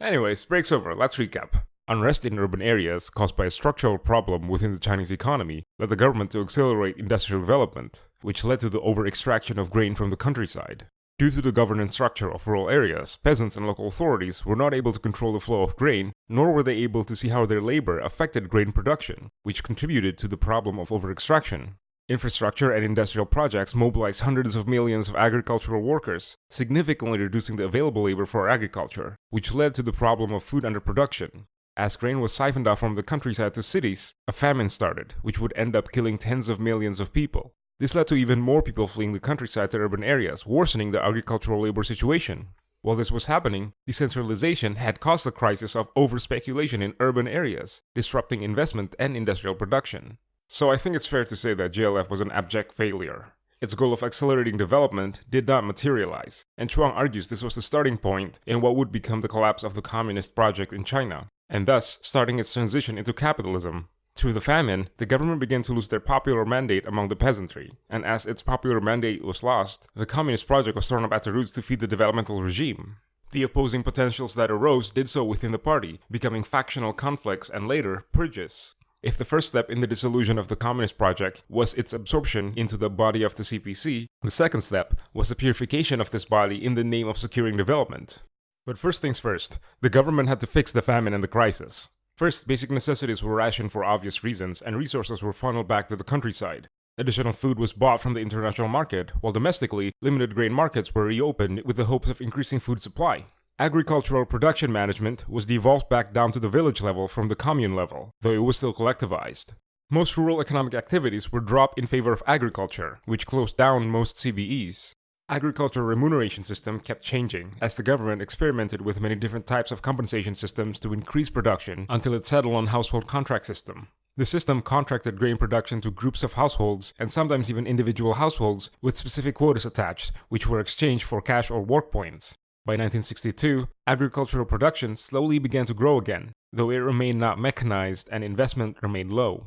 Anyways, break's over, let's recap. Unrest in urban areas caused by a structural problem within the Chinese economy led the government to accelerate industrial development, which led to the over-extraction of grain from the countryside. Due to the governance structure of rural areas, peasants and local authorities were not able to control the flow of grain, nor were they able to see how their labor affected grain production, which contributed to the problem of over-extraction. Infrastructure and industrial projects mobilized hundreds of millions of agricultural workers, significantly reducing the available labor for agriculture, which led to the problem of food underproduction. As grain was siphoned off from the countryside to cities, a famine started, which would end up killing tens of millions of people. This led to even more people fleeing the countryside to urban areas, worsening the agricultural labor situation. While this was happening, decentralization had caused the crisis of over-speculation in urban areas, disrupting investment and industrial production. So I think it's fair to say that GLF was an abject failure. Its goal of accelerating development did not materialize, and Chuang argues this was the starting point in what would become the collapse of the communist project in China, and thus starting its transition into capitalism. Through the famine, the government began to lose their popular mandate among the peasantry, and as its popular mandate was lost, the communist project was torn up at the roots to feed the developmental regime. The opposing potentials that arose did so within the party, becoming factional conflicts and later purges. If the first step in the dissolution of the Communist Project was its absorption into the body of the CPC, the second step was the purification of this body in the name of securing development. But first things first, the government had to fix the famine and the crisis. First, basic necessities were rationed for obvious reasons, and resources were funneled back to the countryside. Additional food was bought from the international market, while domestically, limited grain markets were reopened with the hopes of increasing food supply. Agricultural production management was devolved back down to the village level from the commune level, though it was still collectivized. Most rural economic activities were dropped in favor of agriculture, which closed down most CBEs agricultural remuneration system kept changing as the government experimented with many different types of compensation systems to increase production until it settled on household contract system. The system contracted grain production to groups of households and sometimes even individual households with specific quotas attached, which were exchanged for cash or work points. By 1962, agricultural production slowly began to grow again, though it remained not mechanized and investment remained low.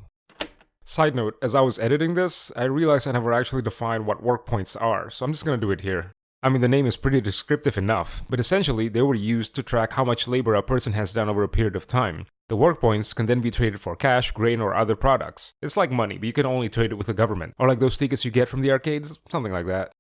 Side note, as I was editing this, I realized I never actually defined what work points are, so I'm just gonna do it here. I mean, the name is pretty descriptive enough, but essentially they were used to track how much labor a person has done over a period of time. The work points can then be traded for cash, grain, or other products. It's like money, but you can only trade it with the government, or like those tickets you get from the arcades, something like that.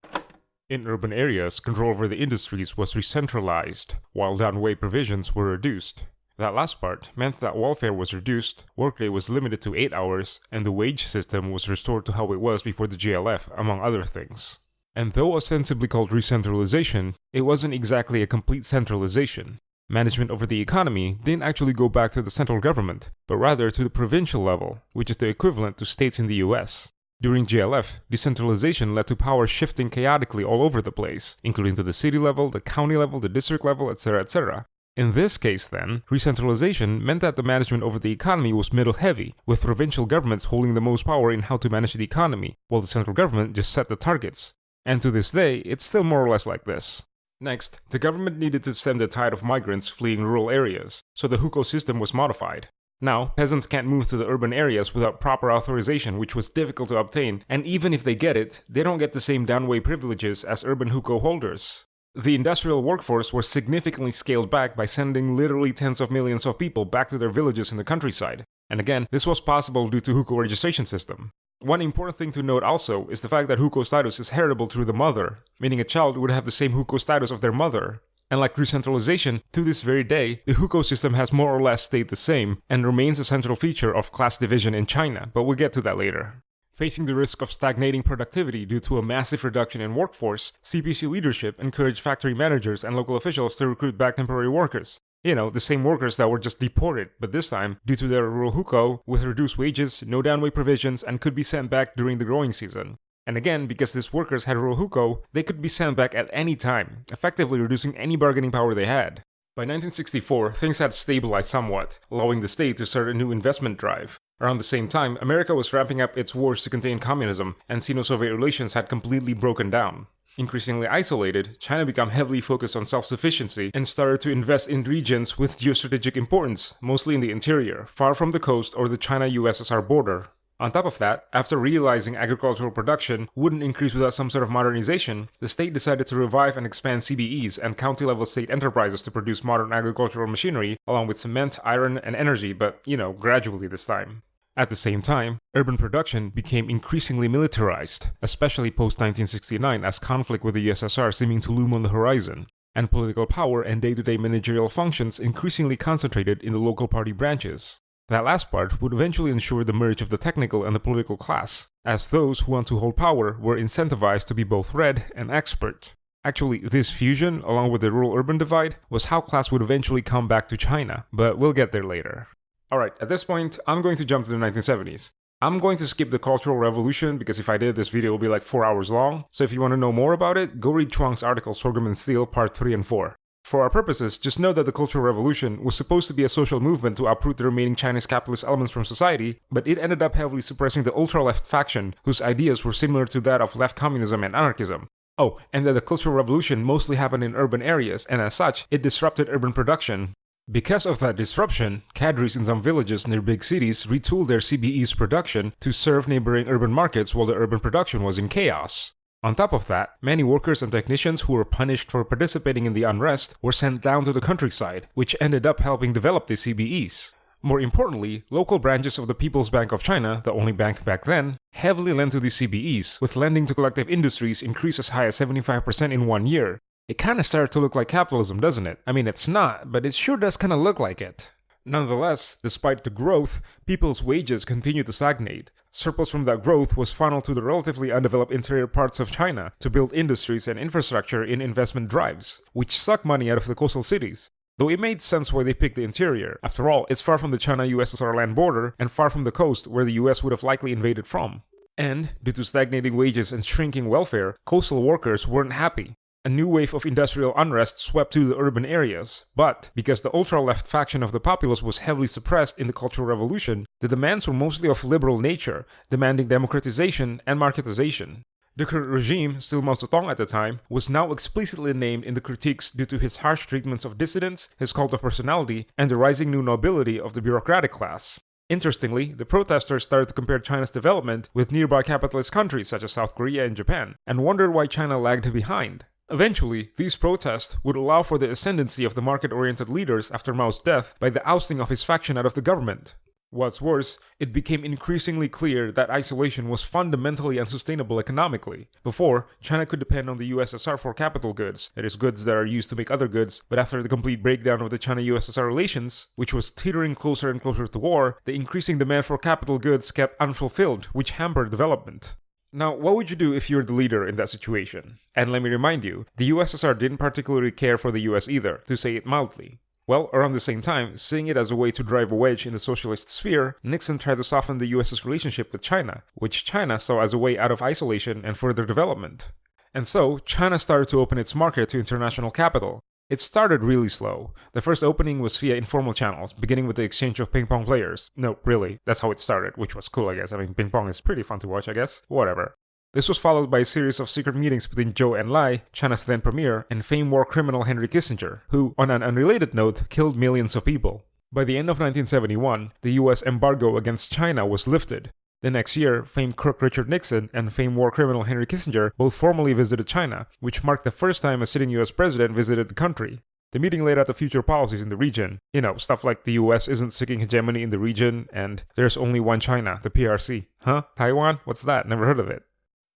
In urban areas, control over the industries was re-centralized, while Danwei provisions were reduced. That last part meant that welfare was reduced, workday was limited to 8 hours, and the wage system was restored to how it was before the GLF, among other things. And though ostensibly called re-centralization, it wasn't exactly a complete centralization. Management over the economy didn't actually go back to the central government, but rather to the provincial level, which is the equivalent to states in the US. During GLF, decentralization led to power shifting chaotically all over the place, including to the city level, the county level, the district level, etc., etc., in this case, then, recentralization meant that the management over the economy was middle heavy, with provincial governments holding the most power in how to manage the economy, while the central government just set the targets. And to this day, it's still more or less like this. Next, the government needed to stem the tide of migrants fleeing rural areas, so the hukou system was modified. Now, peasants can't move to the urban areas without proper authorization, which was difficult to obtain, and even if they get it, they don't get the same Danwei privileges as urban hukou holders. The industrial workforce was significantly scaled back by sending literally tens of millions of people back to their villages in the countryside. And again, this was possible due to hukou registration system. One important thing to note also is the fact that hukou status is heritable through the mother, meaning a child would have the same hukou status of their mother. And like recentralization, to this very day, the hukou system has more or less stayed the same and remains a central feature of class division in China, but we'll get to that later. Facing the risk of stagnating productivity due to a massive reduction in workforce, CPC leadership encouraged factory managers and local officials to recruit back temporary workers. You know, the same workers that were just deported, but this time, due to their rural hukou, with reduced wages, no Danwei provisions, and could be sent back during the growing season. And again, because these workers had Rohuko, they could be sent back at any time, effectively reducing any bargaining power they had. By 1964, things had stabilized somewhat, allowing the state to start a new investment drive. Around the same time, America was ramping up its wars to contain communism, and Sino-Soviet relations had completely broken down. Increasingly isolated, China became heavily focused on self-sufficiency and started to invest in regions with geostrategic importance, mostly in the interior, far from the coast or the China-USSR border. On top of that, after realizing agricultural production wouldn't increase without some sort of modernization, the state decided to revive and expand CBEs and county-level state enterprises to produce modern agricultural machinery, along with cement, iron, and energy, but, you know, gradually this time. At the same time, urban production became increasingly militarized, especially post 1969 as conflict with the USSR seeming to loom on the horizon, and political power and day to day managerial functions increasingly concentrated in the local party branches. That last part would eventually ensure the merge of the technical and the political class, as those who want to hold power were incentivized to be both red and expert. Actually, this fusion, along with the rural-urban divide, was how class would eventually come back to China, but we'll get there later. Alright, at this point, I'm going to jump to the 1970s. I'm going to skip the Cultural Revolution because if I did, this video will be like 4 hours long, so if you want to know more about it, go read Chuang's article Sorghum and Steel Part 3 and 4. For our purposes, just know that the Cultural Revolution was supposed to be a social movement to uproot the remaining Chinese capitalist elements from society, but it ended up heavily suppressing the ultra-left faction, whose ideas were similar to that of left communism and anarchism. Oh, and that the Cultural Revolution mostly happened in urban areas, and as such, it disrupted urban production. Because of that disruption, cadres in some villages near big cities retooled their CBE's production to serve neighboring urban markets while the urban production was in chaos. On top of that, many workers and technicians who were punished for participating in the unrest were sent down to the countryside, which ended up helping develop the CBEs. More importantly, local branches of the People's Bank of China, the only bank back then, heavily lent to the CBEs, with lending to collective industries increase as high as 75% in one year. It kinda started to look like capitalism, doesn't it? I mean, it's not, but it sure does kinda look like it. Nonetheless, despite the growth, people's wages continued to stagnate. Surplus from that growth was funneled to the relatively undeveloped interior parts of China to build industries and infrastructure in investment drives, which suck money out of the coastal cities. Though it made sense why they picked the interior. After all, it's far from the China-USSR land border and far from the coast where the US would have likely invaded from. And, due to stagnating wages and shrinking welfare, coastal workers weren't happy. A new wave of industrial unrest swept through the urban areas, but because the ultra-left faction of the populace was heavily suppressed in the Cultural Revolution, the demands were mostly of liberal nature, demanding democratization and marketization. The current regime, still Mao Zedong at the time, was now explicitly named in the critiques due to his harsh treatments of dissidents, his cult of personality, and the rising new nobility of the bureaucratic class. Interestingly, the protesters started to compare China's development with nearby capitalist countries such as South Korea and Japan, and wondered why China lagged behind. Eventually, these protests would allow for the ascendancy of the market-oriented leaders after Mao's death by the ousting of his faction out of the government. What's worse, it became increasingly clear that isolation was fundamentally unsustainable economically. Before, China could depend on the USSR for capital goods, that is, goods that are used to make other goods, but after the complete breakdown of the China-USSR relations, which was teetering closer and closer to war, the increasing demand for capital goods kept unfulfilled, which hampered development. Now, what would you do if you were the leader in that situation? And let me remind you, the USSR didn't particularly care for the US either, to say it mildly. Well, around the same time, seeing it as a way to drive a wedge in the socialist sphere, Nixon tried to soften the US's relationship with China, which China saw as a way out of isolation and further development. And so, China started to open its market to international capital. It started really slow. The first opening was via informal channels, beginning with the exchange of ping pong players. No, really, that's how it started, which was cool, I guess. I mean, ping pong is pretty fun to watch, I guess. Whatever. This was followed by a series of secret meetings between Zhou Enlai, China's then premier, and famed war criminal Henry Kissinger, who, on an unrelated note, killed millions of people. By the end of 1971, the US embargo against China was lifted. The next year, famed crook Richard Nixon and famed war criminal Henry Kissinger both formally visited China, which marked the first time a sitting US president visited the country. The meeting laid out the future policies in the region. You know, stuff like the US isn't seeking hegemony in the region, and there's only one China, the PRC. Huh? Taiwan? What's that? Never heard of it.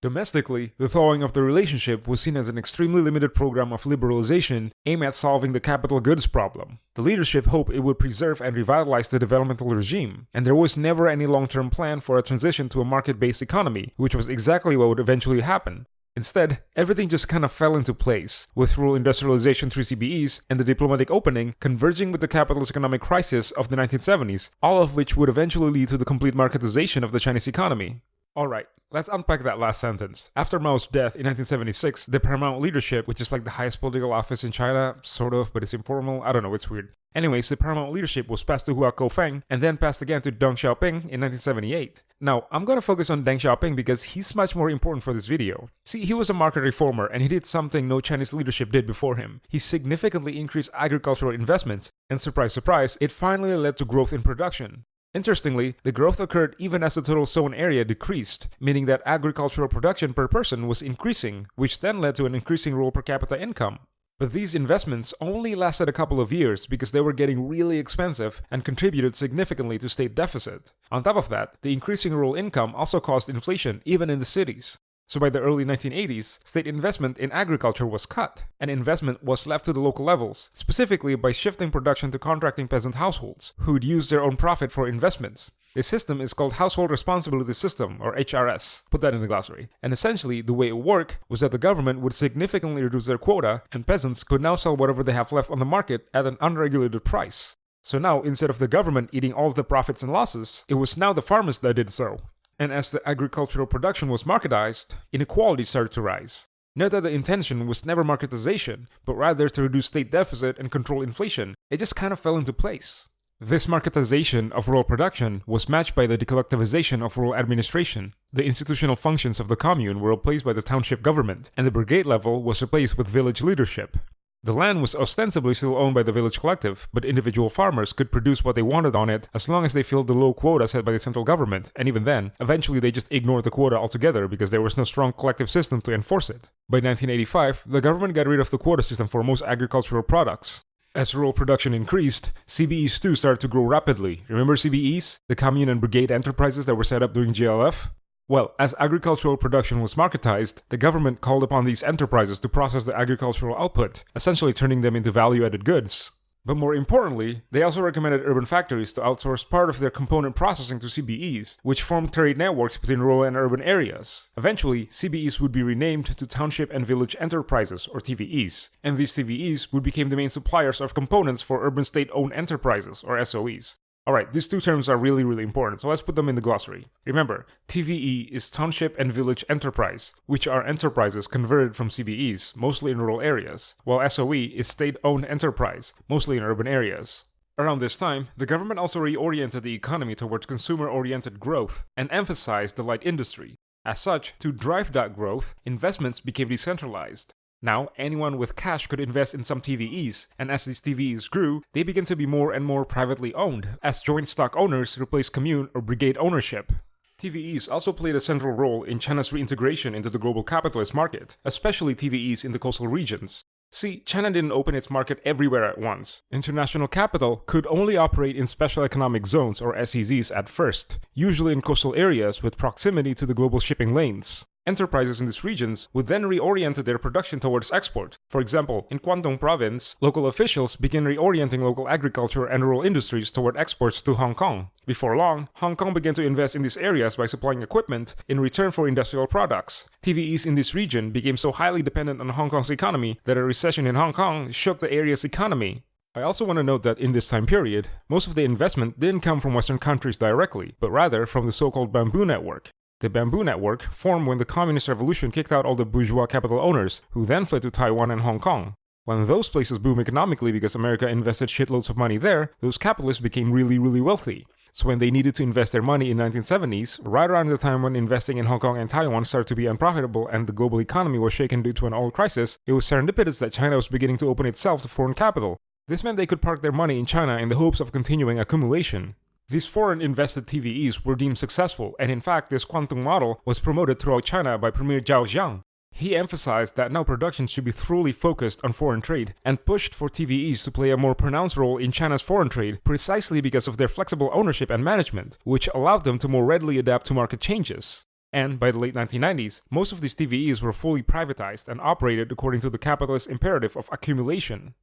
Domestically, the thawing of the relationship was seen as an extremely limited program of liberalization aimed at solving the capital goods problem. The leadership hoped it would preserve and revitalize the developmental regime, and there was never any long-term plan for a transition to a market-based economy, which was exactly what would eventually happen. Instead, everything just kind of fell into place, with rural industrialization through CBEs and the diplomatic opening converging with the capitalist economic crisis of the 1970s, all of which would eventually lead to the complete marketization of the Chinese economy. Alright, let's unpack that last sentence. After Mao's death in 1976, the paramount leadership, which is like the highest political office in China, sort of, but it's informal, I don't know, it's weird. Anyways, the paramount leadership was passed to Hua Guofeng and then passed again to Deng Xiaoping in 1978. Now, I'm gonna focus on Deng Xiaoping because he's much more important for this video. See, he was a market reformer and he did something no Chinese leadership did before him. He significantly increased agricultural investments, and surprise surprise, it finally led to growth in production. Interestingly, the growth occurred even as the total sown area decreased, meaning that agricultural production per person was increasing, which then led to an increasing rural per capita income. But these investments only lasted a couple of years because they were getting really expensive and contributed significantly to state deficit. On top of that, the increasing rural income also caused inflation even in the cities. So by the early 1980s, state investment in agriculture was cut, and investment was left to the local levels, specifically by shifting production to contracting peasant households, who'd use their own profit for investments. This system is called Household Responsibility System, or HRS. Put that in the glossary. And essentially, the way it worked was that the government would significantly reduce their quota, and peasants could now sell whatever they have left on the market at an unregulated price. So now, instead of the government eating all the profits and losses, it was now the farmers that did so. And as the agricultural production was marketized, inequality started to rise. Note that the intention was never marketization, but rather to reduce state deficit and control inflation. It just kind of fell into place. This marketization of rural production was matched by the decollectivization of rural administration. The institutional functions of the commune were replaced by the township government, and the brigade level was replaced with village leadership. The land was ostensibly still owned by the village collective, but individual farmers could produce what they wanted on it as long as they filled the low quota set by the central government, and even then, eventually they just ignored the quota altogether because there was no strong collective system to enforce it. By 1985, the government got rid of the quota system for most agricultural products. As rural production increased, CBEs too started to grow rapidly. Remember CBEs? The commune and brigade enterprises that were set up during GLF? Well, as agricultural production was marketized, the government called upon these enterprises to process the agricultural output, essentially turning them into value-added goods. But more importantly, they also recommended urban factories to outsource part of their component processing to CBEs, which formed trade networks between rural and urban areas. Eventually, CBEs would be renamed to Township and Village Enterprises, or TVEs, and these TVEs would become the main suppliers of components for urban state-owned enterprises, or SOEs. Alright, these two terms are really, really important, so let's put them in the glossary. Remember, TVE is Township and Village Enterprise, which are enterprises converted from CBEs, mostly in rural areas, while SOE is state-owned enterprise, mostly in urban areas. Around this time, the government also reoriented the economy towards consumer-oriented growth and emphasized the light industry. As such, to drive that growth, investments became decentralized. Now, anyone with cash could invest in some TVEs, and as these TVEs grew, they began to be more and more privately owned, as joint stock owners replaced commune or brigade ownership. TVEs also played a central role in China's reintegration into the global capitalist market, especially TVEs in the coastal regions. See, China didn't open its market everywhere at once. International capital could only operate in special economic zones or SEZs at first, usually in coastal areas with proximity to the global shipping lanes. Enterprises in these regions would then reorient their production towards export. For example, in Guangdong province, local officials begin reorienting local agriculture and rural industries toward exports to Hong Kong. Before long, Hong Kong began to invest in these areas by supplying equipment in return for industrial products. TVEs in this region became so highly dependent on Hong Kong's economy that a recession in Hong Kong shook the area's economy. I also want to note that in this time period, most of the investment didn't come from Western countries directly, but rather from the so-called bamboo network. The Bamboo Network formed when the Communist Revolution kicked out all the bourgeois capital owners, who then fled to Taiwan and Hong Kong. When those places boomed economically because America invested shitloads of money there, those capitalists became really, really wealthy. So when they needed to invest their money in 1970s, right around the time when investing in Hong Kong and Taiwan started to be unprofitable and the global economy was shaken due to an oil crisis, it was serendipitous that China was beginning to open itself to foreign capital. This meant they could park their money in China in the hopes of continuing accumulation. These foreign invested TVEs were deemed successful, and in fact, this Guangdong model was promoted throughout China by Premier Zhao Ziyang. He emphasized that now production should be thoroughly focused on foreign trade and pushed for TVEs to play a more pronounced role in China's foreign trade precisely because of their flexible ownership and management, which allowed them to more readily adapt to market changes. And by the late 1990s, most of these TVEs were fully privatized and operated according to the capitalist imperative of accumulation.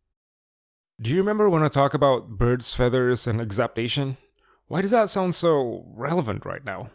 Do you remember when I talk about birds' feathers and exaptation? Why does that sound so relevant right now?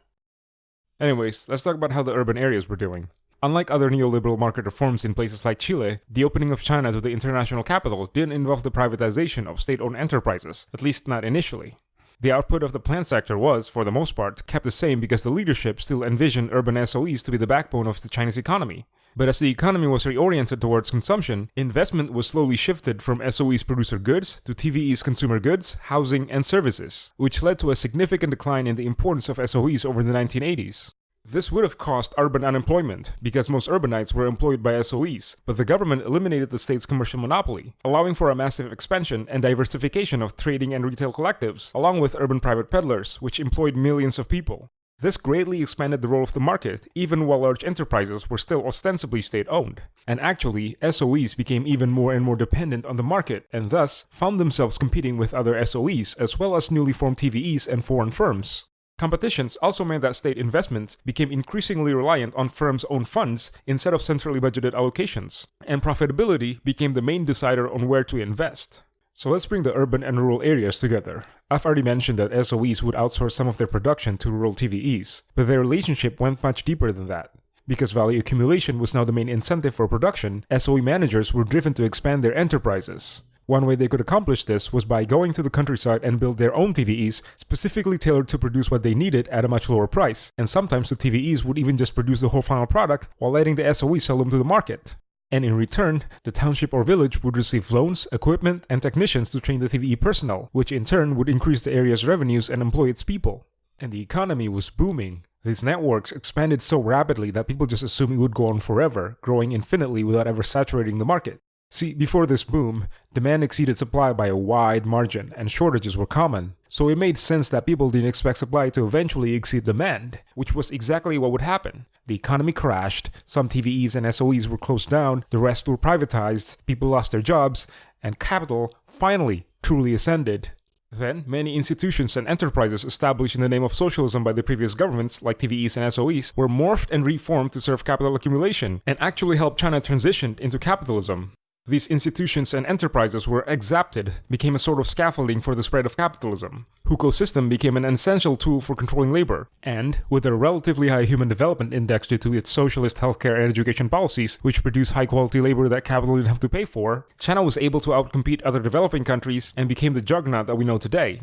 Anyways, let's talk about how the urban areas were doing. Unlike other neoliberal market reforms in places like Chile, the opening of China to the international capital didn't involve the privatization of state-owned enterprises, at least not initially. The output of the plant sector was, for the most part, kept the same because the leadership still envisioned urban SOEs to be the backbone of the Chinese economy. But as the economy was reoriented towards consumption, investment was slowly shifted from SOEs producer goods to TVEs consumer goods, housing, and services, which led to a significant decline in the importance of SOEs over the 1980s. This would have caused urban unemployment, because most urbanites were employed by SOEs, but the government eliminated the state's commercial monopoly, allowing for a massive expansion and diversification of trading and retail collectives, along with urban private peddlers, which employed millions of people. This greatly expanded the role of the market, even while large enterprises were still ostensibly state owned. And actually, SOEs became even more and more dependent on the market, and thus found themselves competing with other SOEs as well as newly formed TVEs and foreign firms. Competitions also meant that state investment became increasingly reliant on firms' own funds instead of centrally budgeted allocations, and profitability became the main decider on where to invest. So let's bring the urban and rural areas together. I've already mentioned that SOEs would outsource some of their production to rural TVEs, but their relationship went much deeper than that. Because value accumulation was now the main incentive for production, SOE managers were driven to expand their enterprises. One way they could accomplish this was by going to the countryside and build their own TVEs specifically tailored to produce what they needed at a much lower price, and sometimes the TVEs would even just produce the whole final product while letting the SOE sell them to the market. And in return, the township or village would receive loans, equipment, and technicians to train the TVE personnel, which in turn would increase the area's revenues and employ its people. And the economy was booming. These networks expanded so rapidly that people just assumed it would go on forever, growing infinitely without ever saturating the market. See, before this boom, demand exceeded supply by a wide margin, and shortages were common. So it made sense that people didn't expect supply to eventually exceed demand, which was exactly what would happen. The economy crashed, some TVEs and SOEs were closed down, the rest were privatized, people lost their jobs, and capital finally truly ascended. Then, many institutions and enterprises established in the name of socialism by the previous governments, like TVEs and SOEs, were morphed and reformed to serve capital accumulation, and actually helped China transition into capitalism. These institutions and enterprises were exapted, became a sort of scaffolding for the spread of capitalism. Hukou system became an essential tool for controlling labor, and with a relatively high human development index due to its socialist healthcare and education policies, which produced high quality labor that capital didn't have to pay for, China was able to outcompete other developing countries and became the juggernaut that we know today.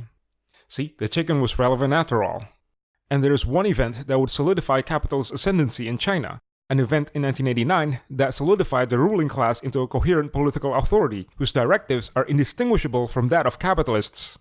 See, the chicken was relevant after all. And there is one event that would solidify capital's ascendancy in China, an event in 1989 that solidified the ruling class into a coherent political authority whose directives are indistinguishable from that of capitalists.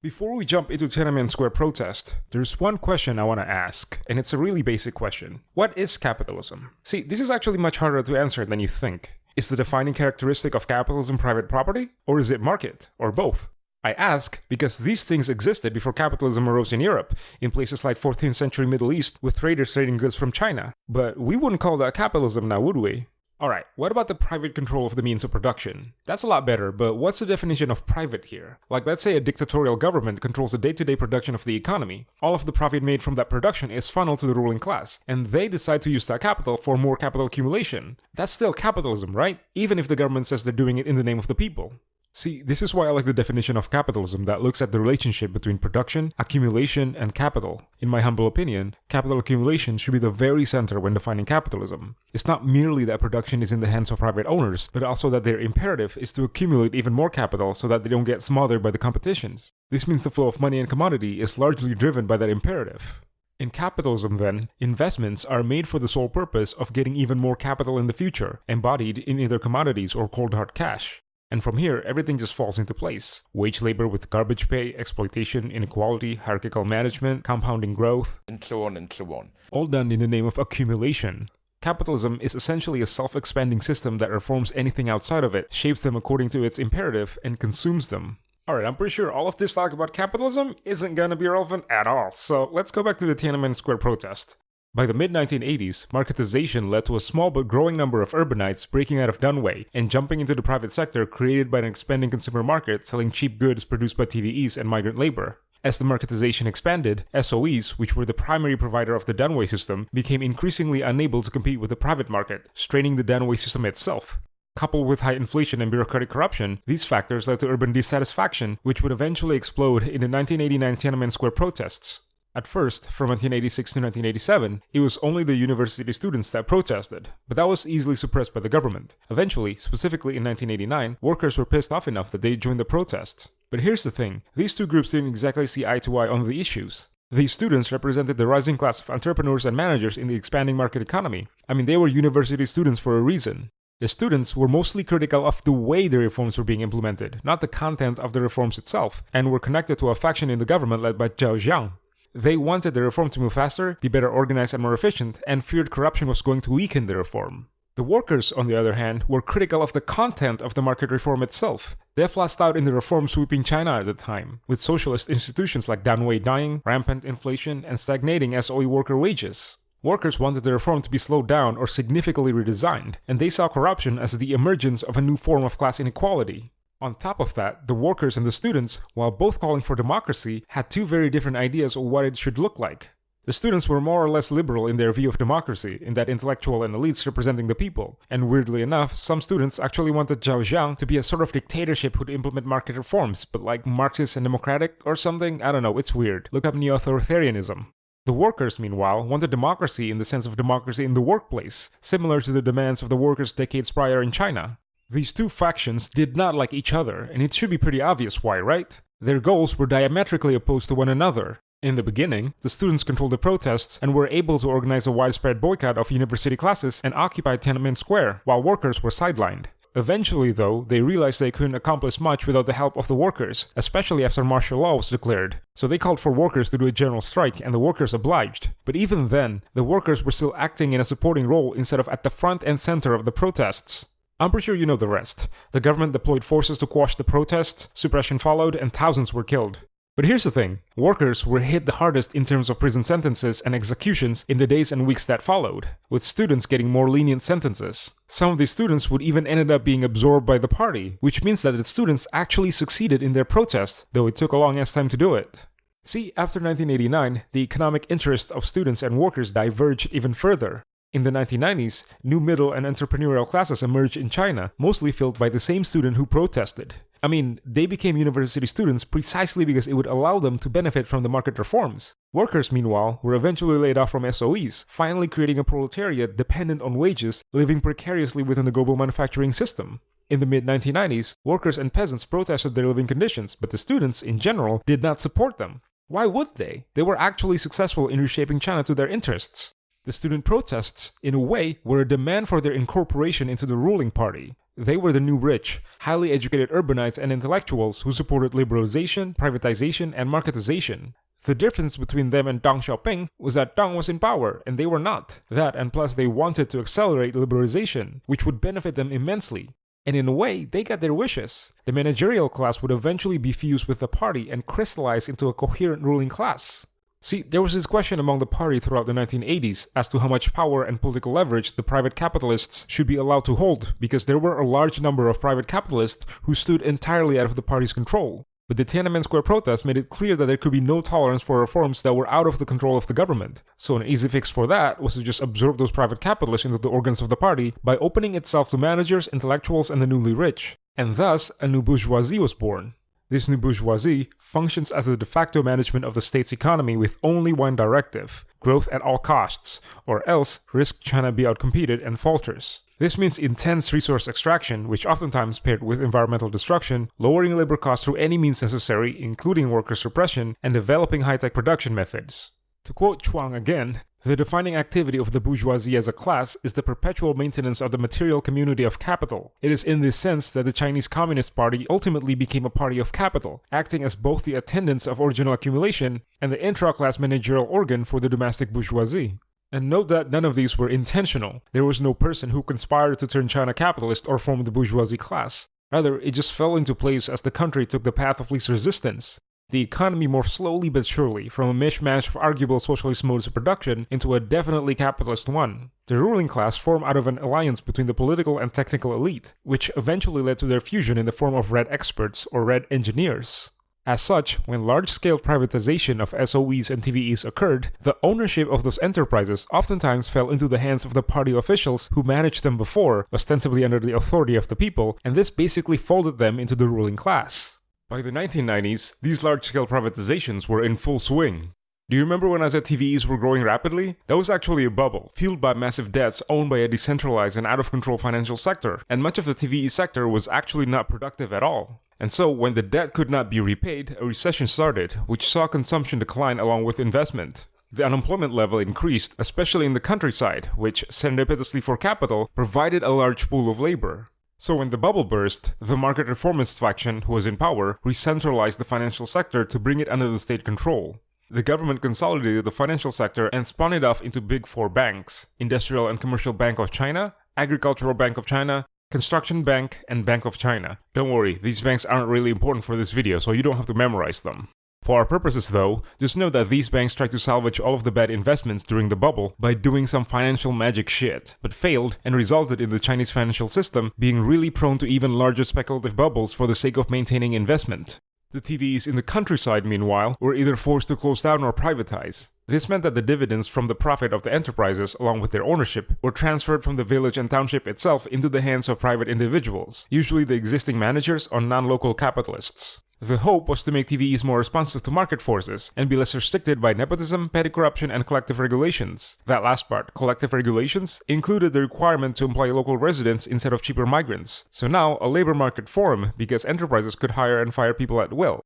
Before we jump into Tiananmen Square protest, there's one question I want to ask, and it's a really basic question. What is capitalism? See, this is actually much harder to answer than you think. Is the defining characteristic of capitalism private property? Or is it market? Or both? I ask because these things existed before capitalism arose in Europe, in places like 14th century Middle East with traders trading goods from China. But we wouldn't call that capitalism now, would we? Alright, what about the private control of the means of production? That's a lot better, but what's the definition of private here? Like let's say a dictatorial government controls the day-to-day -day production of the economy. All of the profit made from that production is funneled to the ruling class, and they decide to use that capital for more capital accumulation. That's still capitalism, right? Even if the government says they're doing it in the name of the people. See, this is why I like the definition of capitalism that looks at the relationship between production, accumulation, and capital. In my humble opinion, capital accumulation should be the very center when defining capitalism. It's not merely that production is in the hands of private owners, but also that their imperative is to accumulate even more capital so that they don't get smothered by the competitions. This means the flow of money and commodity is largely driven by that imperative. In capitalism, then, investments are made for the sole purpose of getting even more capital in the future, embodied in either commodities or cold hard cash. And from here, everything just falls into place. Wage labor with garbage pay, exploitation, inequality, hierarchical management, compounding growth, and so on and so on. All done in the name of accumulation. Capitalism is essentially a self-expanding system that reforms anything outside of it, shapes them according to its imperative, and consumes them. Alright, I'm pretty sure all of this talk about capitalism isn't gonna be relevant at all, so let's go back to the Tiananmen Square protest. By the mid-1980s, marketization led to a small but growing number of urbanites breaking out of Danwei and jumping into the private sector created by an expanding consumer market selling cheap goods produced by TVEs and migrant labor. As the marketization expanded, SOEs, which were the primary provider of the Danwei system, became increasingly unable to compete with the private market, straining the Danwei system itself. Coupled with high inflation and bureaucratic corruption, these factors led to urban dissatisfaction, which would eventually explode in the 1989 Tiananmen Square protests. At first, from 1986 to 1987, it was only the university students that protested, but that was easily suppressed by the government. Eventually, specifically in 1989, workers were pissed off enough that they joined the protest. But here's the thing, these two groups didn't exactly see eye to eye on the issues. These students represented the rising class of entrepreneurs and managers in the expanding market economy. I mean, they were university students for a reason. The students were mostly critical of the way the reforms were being implemented, not the content of the reforms itself, and were connected to a faction in the government led by Zhao Ziyang. They wanted the reform to move faster, be better organized and more efficient, and feared corruption was going to weaken the reform. The workers, on the other hand, were critical of the content of the market reform itself. They flashed out in the reform sweeping China at the time, with socialist institutions like Danwei dying, rampant inflation, and stagnating SOE worker wages. Workers wanted the reform to be slowed down or significantly redesigned, and they saw corruption as the emergence of a new form of class inequality. On top of that, the workers and the students, while both calling for democracy, had two very different ideas of what it should look like. The students were more or less liberal in their view of democracy, in that intellectual and elites representing the people. And weirdly enough, some students actually wanted Zhao Ziyang to be a sort of dictatorship who'd implement market reforms, but like Marxist and democratic or something? I don't know, it's weird. Look up neo-authoritarianism. The workers, meanwhile, wanted democracy in the sense of democracy in the workplace, similar to the demands of the workers decades prior in China. These two factions did not like each other, and it should be pretty obvious why, right? Their goals were diametrically opposed to one another, in the beginning, the students controlled the protests and were able to organize a widespread boycott of university classes and occupy Tiananmen Square, while workers were sidelined. Eventually, though, they realized they couldn't accomplish much without the help of the workers, especially after martial law was declared. So they called for workers to do a general strike, and the workers obliged. But even then, the workers were still acting in a supporting role instead of at the front and center of the protests. I'm pretty sure you know the rest. The government deployed forces to quash the protests, suppression followed, and thousands were killed. But here's the thing workers were hit the hardest in terms of prison sentences and executions in the days and weeks that followed, with students getting more lenient sentences. Some of these students would even ended up being absorbed by the party, which means that the students actually succeeded in their protest, though it took a long ass time to do it. See, after 1989, the economic interests of students and workers diverged even further. In the 1990s, new middle and entrepreneurial classes emerged in China, mostly filled by the same student who protested. I mean, they became university students precisely because it would allow them to benefit from the market reforms. Workers, meanwhile, were eventually laid off from SOEs, finally creating a proletariat dependent on wages, living precariously within the global manufacturing system. In the mid 1990s, workers and peasants protested their living conditions, but the students, in general, did not support them. Why would they? They were actually successful in reshaping China to their interests. The student protests, in a way, were a demand for their incorporation into the ruling party. They were the new rich, highly educated urbanites and intellectuals who supported liberalization, privatization, and marketization. The difference between them and Deng Xiaoping was that Deng was in power and they were not. That and plus they wanted to accelerate liberalization, which would benefit them immensely. And in a way, they got their wishes. The managerial class would eventually be fused with the party and crystallize into a coherent ruling class. See, there was this question among the party throughout the 1980s as to how much power and political leverage the private capitalists should be allowed to hold, because there were a large number of private capitalists who stood entirely out of the party's control. But the Tiananmen Square protests made it clear that there could be no tolerance for reforms that were out of the control of the government. So an easy fix for that was to just absorb those private capitalists into the organs of the party by opening itself to managers, intellectuals, and the newly rich. And thus, a new bourgeoisie was born. This new bourgeoisie functions as the de facto management of the state's economy with only one directive growth at all costs, or else risk China be outcompeted and falters. This means intense resource extraction, which oftentimes paired with environmental destruction, lowering labor costs through any means necessary, including worker suppression, and developing high tech production methods. To quote Chuang again, the defining activity of the bourgeoisie as a class is the perpetual maintenance of the material community of capital. It is in this sense that the Chinese Communist Party ultimately became a party of capital, acting as both the attendants of original accumulation and the intra-class managerial organ for the domestic bourgeoisie. And note that none of these were intentional. There was no person who conspired to turn China capitalist or form the bourgeoisie class. Rather, it just fell into place as the country took the path of least resistance. The economy morphed slowly but surely from a mishmash of arguable socialist modes of production into a definitely capitalist one. The ruling class formed out of an alliance between the political and technical elite, which eventually led to their fusion in the form of red experts or red engineers. As such, when large-scale privatization of SOEs and TVEs occurred, the ownership of those enterprises oftentimes fell into the hands of the party officials who managed them before, ostensibly under the authority of the people, and this basically folded them into the ruling class. By the 1990s, these large-scale privatizations were in full swing. Do you remember when I said TVEs were growing rapidly? That was actually a bubble, fueled by massive debts owned by a decentralized and out-of-control financial sector, and much of the TVE sector was actually not productive at all. And so, when the debt could not be repaid, a recession started, which saw consumption decline along with investment. The unemployment level increased, especially in the countryside, which, serendipitously for capital, provided a large pool of labor. So when the bubble burst, the market reformist faction who was in power re-centralized the financial sector to bring it under the state control. The government consolidated the financial sector and spun it off into big four banks, Industrial and Commercial Bank of China, Agricultural Bank of China, Construction Bank, and Bank of China. Don't worry, these banks aren't really important for this video, so you don't have to memorize them. For our purposes though, just know that these banks tried to salvage all of the bad investments during the bubble by doing some financial magic shit, but failed and resulted in the Chinese financial system being really prone to even larger speculative bubbles for the sake of maintaining investment. The TVEs in the countryside, meanwhile, were either forced to close down or privatize. This meant that the dividends from the profit of the enterprises, along with their ownership, were transferred from the village and township itself into the hands of private individuals, usually the existing managers or non-local capitalists. The hope was to make TVEs more responsive to market forces and be less restricted by nepotism, petty corruption, and collective regulations. That last part, collective regulations, included the requirement to employ local residents instead of cheaper migrants. So now, a labor market formed because enterprises could hire and fire people at will.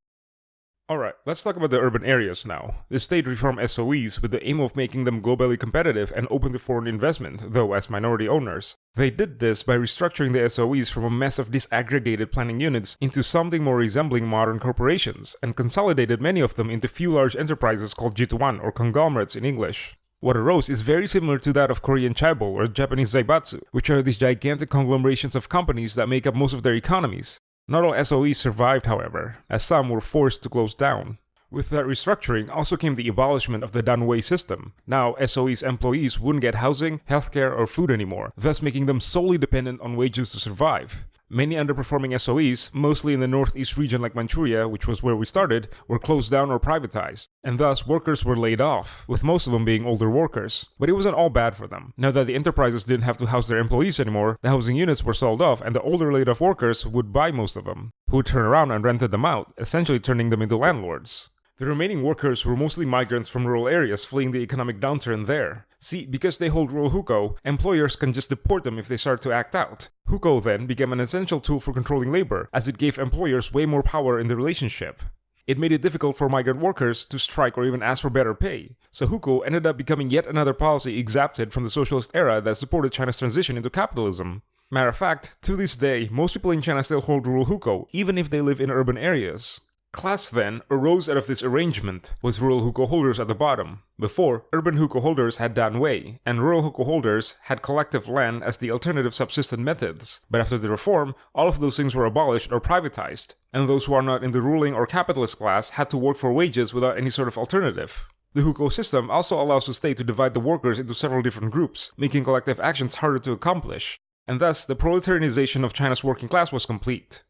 Alright, let's talk about the urban areas now. The state reformed SOEs with the aim of making them globally competitive and open to foreign investment, though as minority owners. They did this by restructuring the SOEs from a mess of disaggregated planning units into something more resembling modern corporations, and consolidated many of them into few large enterprises called Jituan or conglomerates in English. What arose is very similar to that of Korean chaebol or Japanese zaibatsu, which are these gigantic conglomerations of companies that make up most of their economies. Not all SOEs survived, however, as some were forced to close down. With that restructuring also came the abolishment of the Danwei system. Now, SOE's employees wouldn't get housing, healthcare, or food anymore, thus making them solely dependent on wages to survive. Many underperforming SOEs, mostly in the northeast region like Manchuria, which was where we started, were closed down or privatized, and thus workers were laid off, with most of them being older workers. But it wasn't all bad for them. Now that the enterprises didn't have to house their employees anymore, the housing units were sold off and the older laid off workers would buy most of them, who would turn around and rented them out, essentially turning them into landlords. The remaining workers were mostly migrants from rural areas fleeing the economic downturn there. See, because they hold rural hukou, employers can just deport them if they start to act out. Hukou then became an essential tool for controlling labor, as it gave employers way more power in the relationship. It made it difficult for migrant workers to strike or even ask for better pay, so hukou ended up becoming yet another policy exapted from the socialist era that supported China's transition into capitalism. Matter of fact, to this day, most people in China still hold rural hukou, even if they live in urban areas. Class then arose out of this arrangement, with rural hukou holders at the bottom. Before, urban hukou holders had Danwei, and rural hukou holders had collective land as the alternative subsistence methods. But after the reform, all of those things were abolished or privatized, and those who are not in the ruling or capitalist class had to work for wages without any sort of alternative. The hukou system also allows the state to divide the workers into several different groups, making collective actions harder to accomplish. And thus, the proletarianization of China's working class was complete.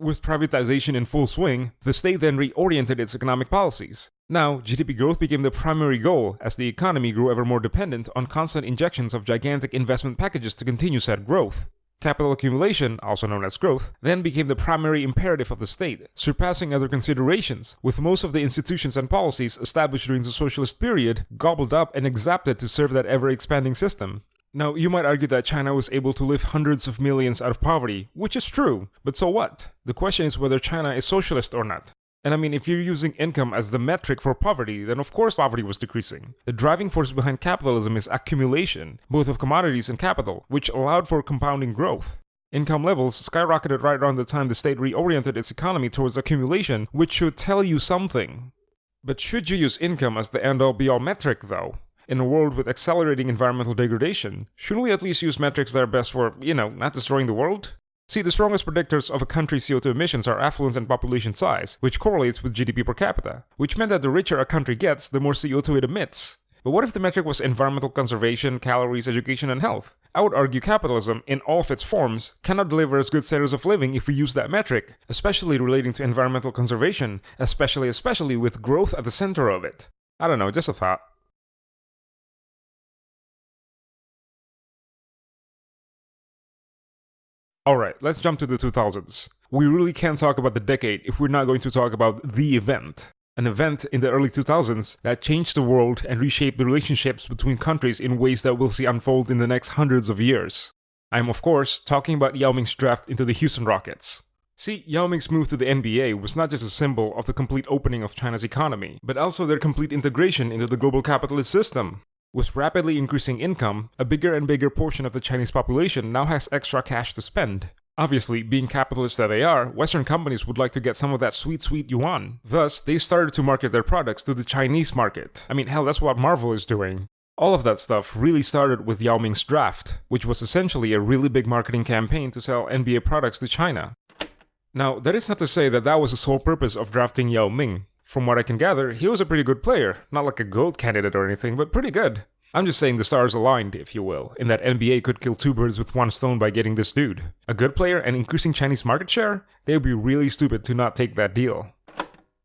With privatization in full swing, the state then reoriented its economic policies. Now, GDP growth became the primary goal as the economy grew ever more dependent on constant injections of gigantic investment packages to continue said growth. Capital accumulation, also known as growth, then became the primary imperative of the state, surpassing other considerations, with most of the institutions and policies established during the socialist period gobbled up and exapted to serve that ever-expanding system. Now, you might argue that China was able to lift hundreds of millions out of poverty, which is true, but so what? The question is whether China is socialist or not. And I mean, if you're using income as the metric for poverty, then of course poverty was decreasing. The driving force behind capitalism is accumulation, both of commodities and capital, which allowed for compounding growth. Income levels skyrocketed right around the time the state reoriented its economy towards accumulation, which should tell you something. But should you use income as the end-all be-all metric, though? In a world with accelerating environmental degradation, shouldn't we at least use metrics that are best for, you know, not destroying the world? See, the strongest predictors of a country's CO2 emissions are affluence and population size, which correlates with GDP per capita, which meant that the richer a country gets, the more CO2 it emits. But what if the metric was environmental conservation, calories, education, and health? I would argue capitalism, in all of its forms, cannot deliver as good standards of living if we use that metric, especially relating to environmental conservation, especially especially with growth at the center of it. I don't know, just a thought. Alright, let's jump to the 2000s. We really can't talk about the decade if we're not going to talk about the event. An event in the early 2000s that changed the world and reshaped the relationships between countries in ways that we'll see unfold in the next hundreds of years. I'm of course talking about Yao Ming's draft into the Houston Rockets. See, Yao Ming's move to the NBA was not just a symbol of the complete opening of China's economy, but also their complete integration into the global capitalist system. With rapidly increasing income, a bigger and bigger portion of the Chinese population now has extra cash to spend. Obviously, being capitalists that they are, Western companies would like to get some of that sweet, sweet yuan. Thus, they started to market their products to the Chinese market. I mean, hell, that's what Marvel is doing. All of that stuff really started with Yao Ming's draft, which was essentially a really big marketing campaign to sell NBA products to China. Now, that is not to say that that was the sole purpose of drafting Yao Ming. From what I can gather, he was a pretty good player, not like a GOAT candidate or anything, but pretty good. I'm just saying the stars aligned, if you will, in that NBA could kill two birds with one stone by getting this dude. A good player and increasing Chinese market share? They would be really stupid to not take that deal.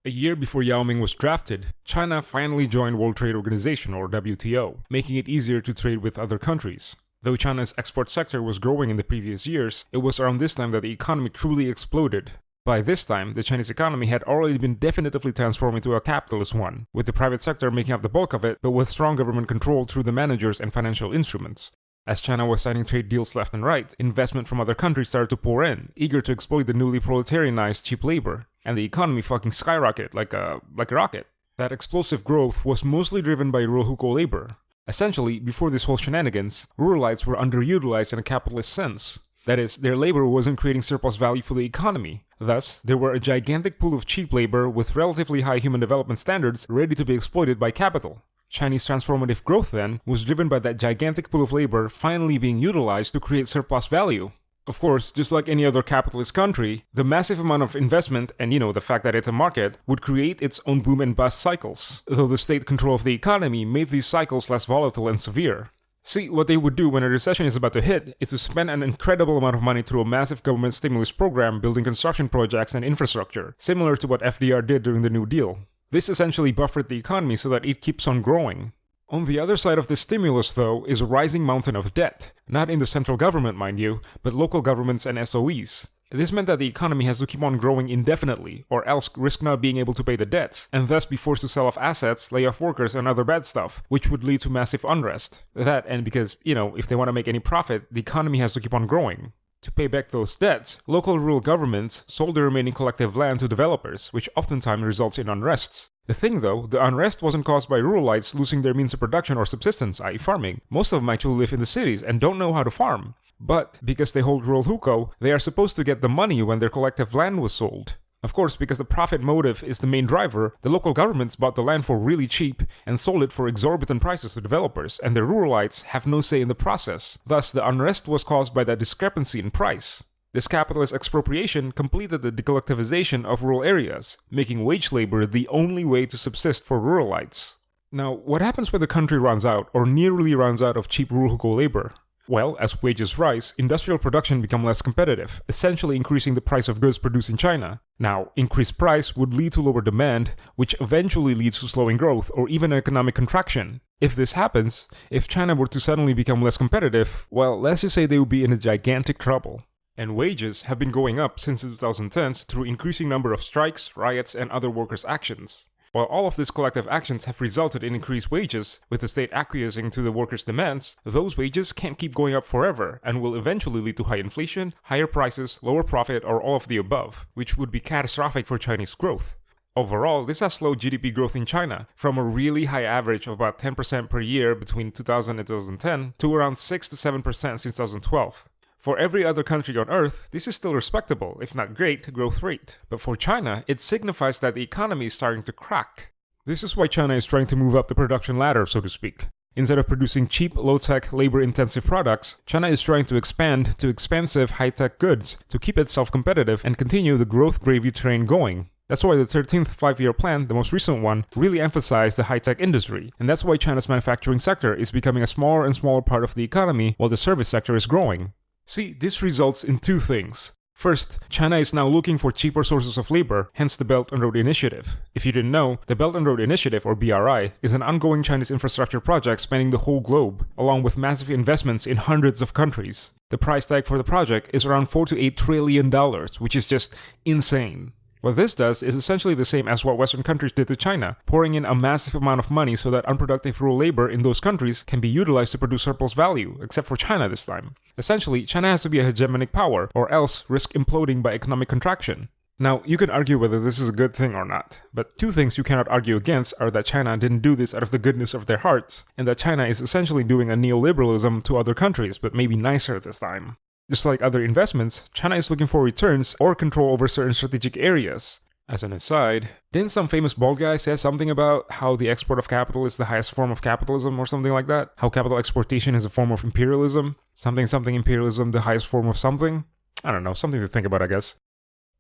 A year before Yao Ming was drafted, China finally joined World Trade Organization or WTO, making it easier to trade with other countries. Though China's export sector was growing in the previous years, it was around this time that the economy truly exploded. By this time, the Chinese economy had already been definitively transformed into a capitalist one, with the private sector making up the bulk of it, but with strong government control through the managers and financial instruments. As China was signing trade deals left and right, investment from other countries started to pour in, eager to exploit the newly proletarianized cheap labor, and the economy fucking skyrocketed like a like a rocket. That explosive growth was mostly driven by rural hukou labor. Essentially, before this whole shenanigans, ruralites were underutilized in a capitalist sense. That is, their labor wasn't creating surplus value for the economy. Thus, there were a gigantic pool of cheap labor with relatively high human development standards ready to be exploited by capital. Chinese transformative growth then was driven by that gigantic pool of labor finally being utilized to create surplus value. Of course, just like any other capitalist country, the massive amount of investment and you know the fact that it's a market would create its own boom and bust cycles, though the state control of the economy made these cycles less volatile and severe. See, what they would do when a recession is about to hit is to spend an incredible amount of money through a massive government stimulus program building construction projects and infrastructure, similar to what FDR did during the New Deal. This essentially buffered the economy so that it keeps on growing. On the other side of the stimulus, though, is a rising mountain of debt. Not in the central government, mind you, but local governments and SOEs. This meant that the economy has to keep on growing indefinitely, or else risk not being able to pay the debts, and thus be forced to sell off assets, lay off workers, and other bad stuff, which would lead to massive unrest. That, and because, you know, if they want to make any profit, the economy has to keep on growing. To pay back those debts, local rural governments sold the remaining collective land to developers, which oftentimes results in unrests. The thing though, the unrest wasn't caused by ruralites losing their means of production or subsistence, i.e. farming. Most of them actually live in the cities and don't know how to farm. But, because they hold rural hukou, they are supposed to get the money when their collective land was sold. Of course, because the profit motive is the main driver, the local governments bought the land for really cheap and sold it for exorbitant prices to developers, and the ruralites have no say in the process. Thus, the unrest was caused by that discrepancy in price. This capitalist expropriation completed the decollectivization of rural areas, making wage labor the only way to subsist for ruralites. Now, what happens when the country runs out, or nearly runs out of cheap rural labor? Well, as wages rise, industrial production become less competitive, essentially increasing the price of goods produced in China. Now, increased price would lead to lower demand, which eventually leads to slowing growth or even economic contraction. If this happens, if China were to suddenly become less competitive, well, let's just say they would be in a gigantic trouble. And wages have been going up since the 2010s through increasing number of strikes, riots, and other workers' actions. While all of these collective actions have resulted in increased wages, with the state acquiescing to the workers' demands, those wages can't keep going up forever and will eventually lead to high inflation, higher prices, lower profit, or all of the above, which would be catastrophic for Chinese growth. Overall, this has slowed GDP growth in China from a really high average of about 10% per year between 2000 and 2010 to around 6 to 7% since 2012. For every other country on Earth, this is still respectable, if not great, growth rate. But for China, it signifies that the economy is starting to crack. This is why China is trying to move up the production ladder, so to speak. Instead of producing cheap, low-tech, labor-intensive products, China is trying to expand to expensive, high-tech goods to keep itself competitive and continue the growth gravy train going. That's why the 13th five-year plan, the most recent one, really emphasized the high-tech industry. And that's why China's manufacturing sector is becoming a smaller and smaller part of the economy while the service sector is growing. See, this results in two things. First, China is now looking for cheaper sources of labor, hence the Belt and Road Initiative. If you didn't know, the Belt and Road Initiative, or BRI, is an ongoing Chinese infrastructure project spanning the whole globe, along with massive investments in hundreds of countries. The price tag for the project is around 4 to 8 trillion dollars, which is just insane. What this does is essentially the same as what Western countries did to China, pouring in a massive amount of money so that unproductive rural labor in those countries can be utilized to produce surplus value, except for China this time. Essentially, China has to be a hegemonic power, or else risk imploding by economic contraction. Now, you can argue whether this is a good thing or not, but two things you cannot argue against are that China didn't do this out of the goodness of their hearts, and that China is essentially doing a neoliberalism to other countries, but maybe nicer this time. Just like other investments, China is looking for returns or control over certain strategic areas. As an aside, didn't some famous bald guy say something about how the export of capital is the highest form of capitalism or something like that? How capital exportation is a form of imperialism? Something something imperialism the highest form of something? I don't know, something to think about, I guess.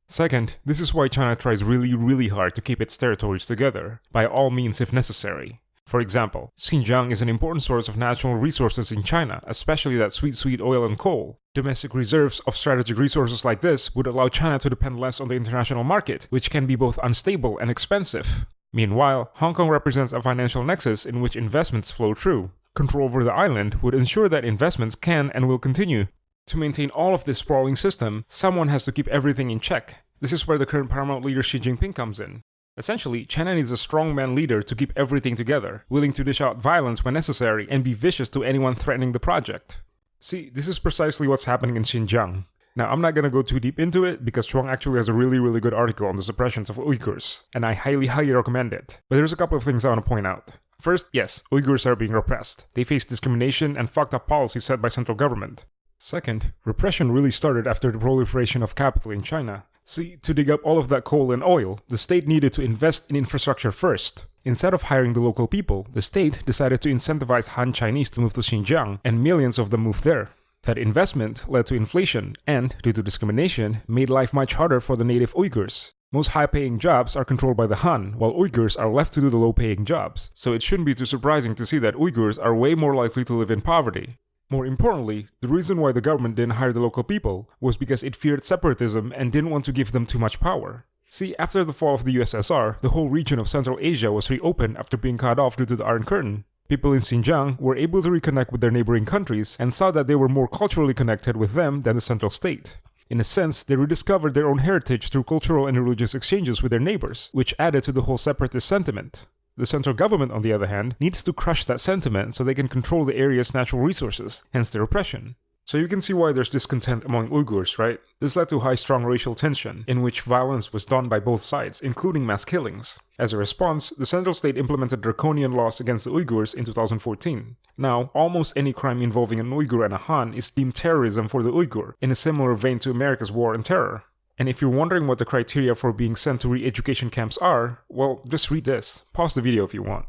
Second, this is why China tries really, really hard to keep its territories together, by all means if necessary. For example, Xinjiang is an important source of natural resources in China, especially that sweet sweet oil and coal. Domestic reserves of strategic resources like this would allow China to depend less on the international market, which can be both unstable and expensive. Meanwhile, Hong Kong represents a financial nexus in which investments flow through. Control over the island would ensure that investments can and will continue. To maintain all of this sprawling system, someone has to keep everything in check. This is where the current paramount leader Xi Jinping comes in. Essentially, China needs a strongman leader to keep everything together, willing to dish out violence when necessary and be vicious to anyone threatening the project. See, this is precisely what's happening in Xinjiang. Now, I'm not gonna go too deep into it because Chuang actually has a really, really good article on the suppressions of Uyghurs, and I highly, highly recommend it. But there's a couple of things I want to point out. First, yes, Uyghurs are being repressed. They face discrimination and fucked up policies set by central government. Second, repression really started after the proliferation of capital in China. See, to dig up all of that coal and oil, the state needed to invest in infrastructure first. Instead of hiring the local people, the state decided to incentivize Han Chinese to move to Xinjiang, and millions of them moved there. That investment led to inflation and, due to discrimination, made life much harder for the native Uyghurs. Most high-paying jobs are controlled by the Han, while Uyghurs are left to do the low-paying jobs, so it shouldn't be too surprising to see that Uyghurs are way more likely to live in poverty. More importantly, the reason why the government didn't hire the local people was because it feared separatism and didn't want to give them too much power. See, after the fall of the USSR, the whole region of Central Asia was reopened after being cut off due to the Iron Curtain. People in Xinjiang were able to reconnect with their neighboring countries and saw that they were more culturally connected with them than the central state. In a sense, they rediscovered their own heritage through cultural and religious exchanges with their neighbors, which added to the whole separatist sentiment. The central government, on the other hand, needs to crush that sentiment so they can control the area's natural resources, hence the repression. So you can see why there's discontent among Uyghurs, right? This led to high strong racial tension, in which violence was done by both sides, including mass killings. As a response, the central state implemented draconian laws against the Uyghurs in 2014. Now, almost any crime involving an Uyghur and a Han is deemed terrorism for the Uyghur, in a similar vein to America's war on terror. And if you're wondering what the criteria for being sent to re-education camps are, well, just read this. Pause the video if you want.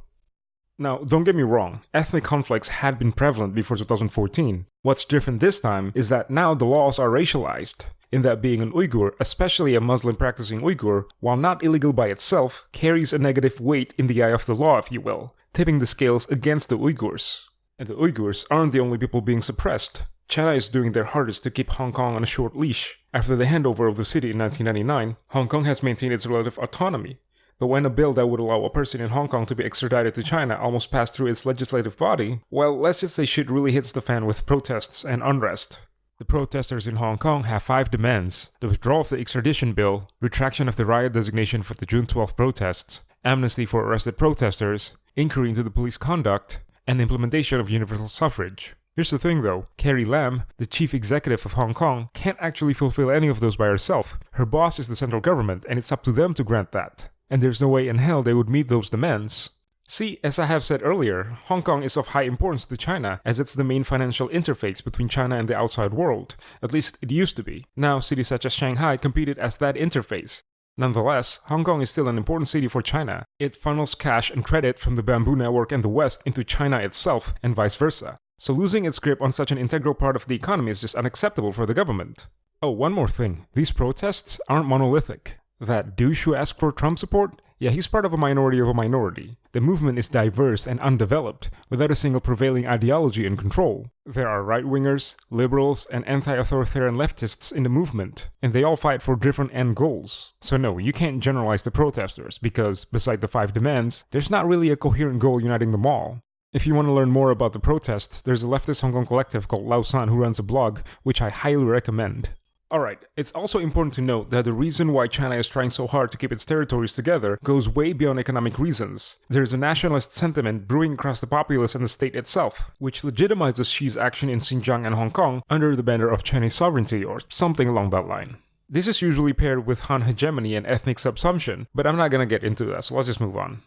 Now, don't get me wrong, ethnic conflicts had been prevalent before 2014. What's different this time is that now the laws are racialized, in that being an Uyghur, especially a Muslim practicing Uyghur, while not illegal by itself, carries a negative weight in the eye of the law, if you will, tipping the scales against the Uyghurs. And the Uyghurs aren't the only people being suppressed. China is doing their hardest to keep Hong Kong on a short leash. After the handover of the city in 1999, Hong Kong has maintained its relative autonomy. But when a bill that would allow a person in Hong Kong to be extradited to China almost passed through its legislative body, well, let's just say shit really hits the fan with protests and unrest. The protesters in Hong Kong have five demands the withdrawal of the extradition bill, retraction of the riot designation for the June 12 protests, amnesty for arrested protesters, inquiry into the police conduct, and implementation of universal suffrage. Here's the thing though, Carrie Lam, the chief executive of Hong Kong, can't actually fulfill any of those by herself. Her boss is the central government and it's up to them to grant that. And there's no way in hell they would meet those demands. See, as I have said earlier, Hong Kong is of high importance to China as it's the main financial interface between China and the outside world. At least it used to be. Now cities such as Shanghai competed as that interface. Nonetheless, Hong Kong is still an important city for China. It funnels cash and credit from the bamboo network and the West into China itself, and vice versa. So losing its grip on such an integral part of the economy is just unacceptable for the government. Oh, one more thing. These protests aren't monolithic. That douche who asked for Trump support? Yeah, he's part of a minority of a minority. The movement is diverse and undeveloped, without a single prevailing ideology in control. There are right-wingers, liberals, and anti-authoritarian leftists in the movement, and they all fight for different end goals. So no, you can't generalize the protesters, because, beside the five demands, there's not really a coherent goal uniting them all. If you want to learn more about the protest, there's a leftist Hong Kong collective called Lausan who runs a blog, which I highly recommend. Alright, it's also important to note that the reason why China is trying so hard to keep its territories together goes way beyond economic reasons. There's a nationalist sentiment brewing across the populace and the state itself, which legitimizes Xi's action in Xinjiang and Hong Kong under the banner of Chinese sovereignty or something along that line. This is usually paired with Han hegemony and ethnic subsumption, but I'm not gonna get into that, so let's just move on.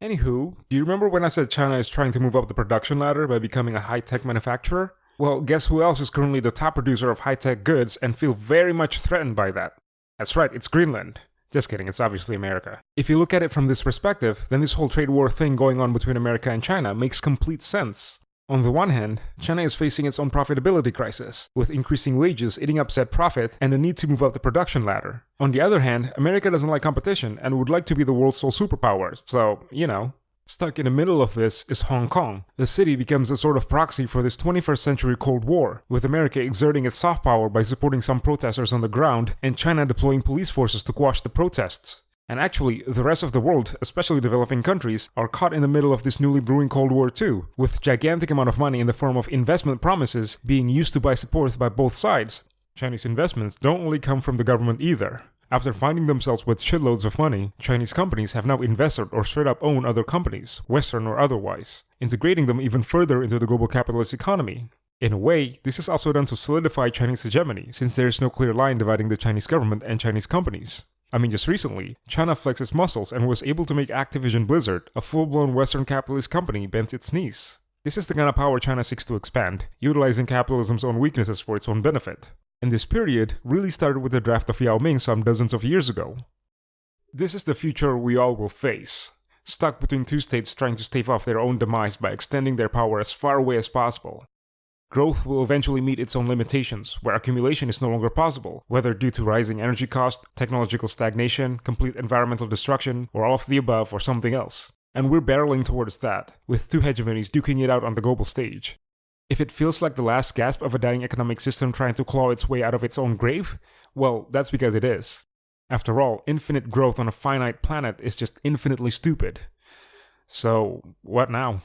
Anywho, do you remember when I said China is trying to move up the production ladder by becoming a high-tech manufacturer? Well, guess who else is currently the top producer of high-tech goods and feel very much threatened by that? That's right, it's Greenland. Just kidding, it's obviously America. If you look at it from this perspective, then this whole trade war thing going on between America and China makes complete sense. On the one hand, China is facing its own profitability crisis, with increasing wages eating up said profit and the need to move up the production ladder. On the other hand, America doesn't like competition and would like to be the world's sole superpower, so, you know. Stuck in the middle of this is Hong Kong. The city becomes a sort of proxy for this 21st century Cold War, with America exerting its soft power by supporting some protesters on the ground and China deploying police forces to quash the protests. And actually, the rest of the world, especially developing countries, are caught in the middle of this newly brewing Cold War too, with gigantic amount of money in the form of investment promises being used to buy support by both sides. Chinese investments don't only come from the government either. After finding themselves with shitloads of money, Chinese companies have now invested or straight up own other companies, Western or otherwise, integrating them even further into the global capitalist economy. In a way, this is also done to solidify Chinese hegemony, since there is no clear line dividing the Chinese government and Chinese companies. I mean, just recently, China flexed its muscles and was able to make Activision Blizzard, a full-blown Western capitalist company, bend its knees. This is the kind of power China seeks to expand, utilizing capitalism's own weaknesses for its own benefit. And this period really started with the draft of Yao Ming some dozens of years ago. This is the future we all will face, stuck between two states trying to stave off their own demise by extending their power as far away as possible. Growth will eventually meet its own limitations, where accumulation is no longer possible, whether due to rising energy cost, technological stagnation, complete environmental destruction, or all of the above, or something else. And we're barreling towards that, with two hegemonies duking it out on the global stage. If it feels like the last gasp of a dying economic system trying to claw its way out of its own grave, well, that's because it is. After all, infinite growth on a finite planet is just infinitely stupid. So, what now?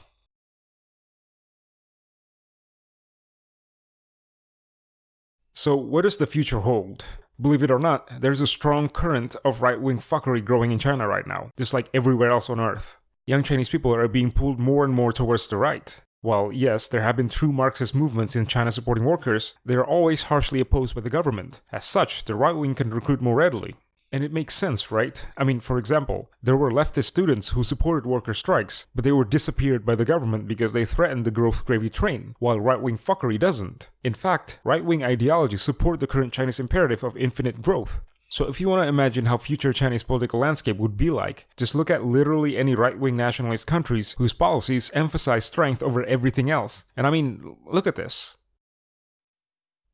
So, what does the future hold? Believe it or not, there's a strong current of right wing fuckery growing in China right now, just like everywhere else on Earth. Young Chinese people are being pulled more and more towards the right. While, yes, there have been true Marxist movements in China supporting workers, they are always harshly opposed by the government. As such, the right wing can recruit more readily. And it makes sense, right? I mean, for example, there were leftist students who supported worker strikes, but they were disappeared by the government because they threatened the growth gravy train, while right-wing fuckery doesn't. In fact, right-wing ideologies support the current Chinese imperative of infinite growth. So if you want to imagine how future Chinese political landscape would be like, just look at literally any right-wing nationalist countries whose policies emphasize strength over everything else. And I mean, look at this.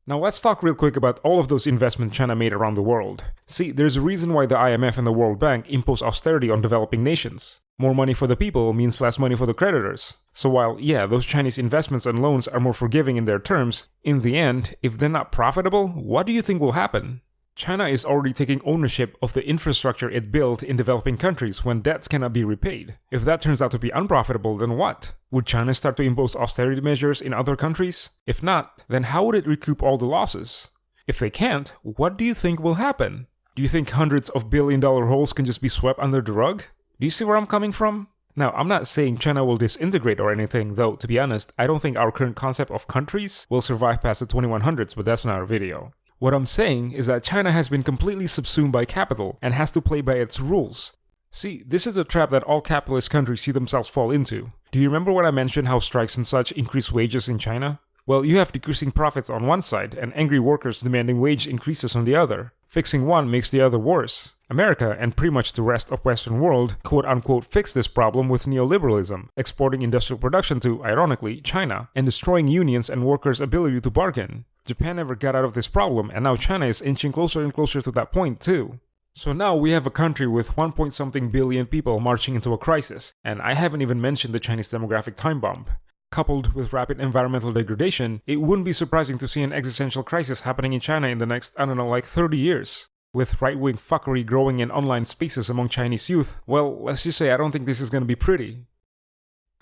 Now let's talk real quick about all of those investments China made around the world. See, there's a reason why the IMF and the World Bank impose austerity on developing nations. More money for the people means less money for the creditors. So while, yeah, those Chinese investments and loans are more forgiving in their terms, in the end, if they're not profitable, what do you think will happen? China is already taking ownership of the infrastructure it built in developing countries when debts cannot be repaid. If that turns out to be unprofitable, then what? Would China start to impose austerity measures in other countries? If not, then how would it recoup all the losses? If they can't, what do you think will happen? Do you think hundreds of billion dollar holes can just be swept under the rug? Do you see where I'm coming from? Now, I'm not saying China will disintegrate or anything, though, to be honest, I don't think our current concept of countries will survive past the 2100s, but that's another video. What I'm saying is that China has been completely subsumed by capital and has to play by its rules. See, this is a trap that all capitalist countries see themselves fall into. Do you remember when I mentioned how strikes and such increase wages in China? Well, you have decreasing profits on one side and angry workers demanding wage increases on the other. Fixing one makes the other worse. America, and pretty much the rest of Western world, quote unquote fix this problem with neoliberalism, exporting industrial production to, ironically, China, and destroying unions and workers' ability to bargain. Japan never got out of this problem, and now China is inching closer and closer to that point too. So now we have a country with 1 point something billion people marching into a crisis, and I haven't even mentioned the Chinese demographic time bomb. Coupled with rapid environmental degradation, it wouldn't be surprising to see an existential crisis happening in China in the next, I don't know, like 30 years. With right-wing fuckery growing in online spaces among Chinese youth, well, let's just say I don't think this is gonna be pretty.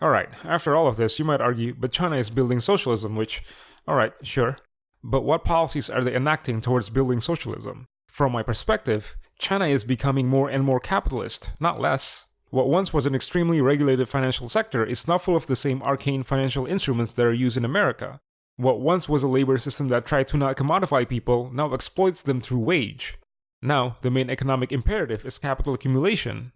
Alright, after all of this, you might argue, but China is building socialism, which, alright, sure. But what policies are they enacting towards building socialism? From my perspective, China is becoming more and more capitalist, not less. What once was an extremely regulated financial sector is now full of the same arcane financial instruments that are used in America. What once was a labor system that tried to not commodify people now exploits them through wage. Now, the main economic imperative is capital accumulation.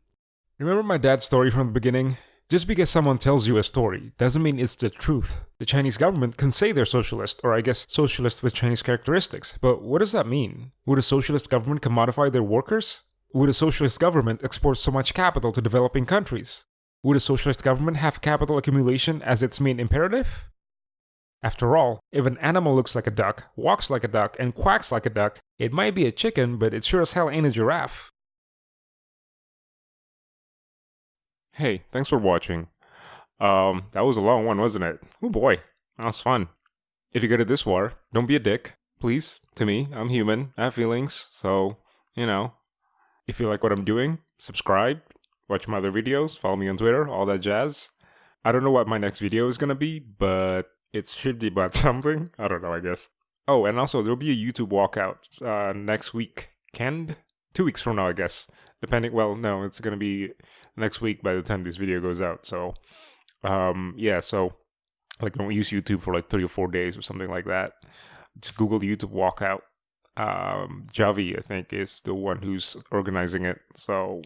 Remember my dad's story from the beginning? Just because someone tells you a story doesn't mean it's the truth. The Chinese government can say they're socialist, or I guess socialist with Chinese characteristics, but what does that mean? Would a socialist government commodify their workers? Would a socialist government export so much capital to developing countries? Would a socialist government have capital accumulation as its main imperative? After all, if an animal looks like a duck, walks like a duck, and quacks like a duck, it might be a chicken, but it sure as hell ain't a giraffe. Hey, thanks for watching. Um, that was a long one, wasn't it? Oh boy, that was fun. If you get it this far, don't be a dick, please, to me. I'm human, I have feelings, so, you know. If you like what I'm doing, subscribe, watch my other videos, follow me on Twitter, all that jazz. I don't know what my next video is gonna be, but it should be about something. I don't know, I guess. Oh, and also there'll be a YouTube walkout uh, next week. Canned? Two weeks from now, I guess. Depending, well, no, it's gonna be next week by the time this video goes out. So, um, yeah, so like don't use YouTube for like three or four days or something like that. Just Google YouTube walkout. Um, Javi, I think, is the one who's organizing it. So,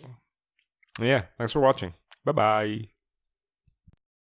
yeah, thanks for watching. Bye bye.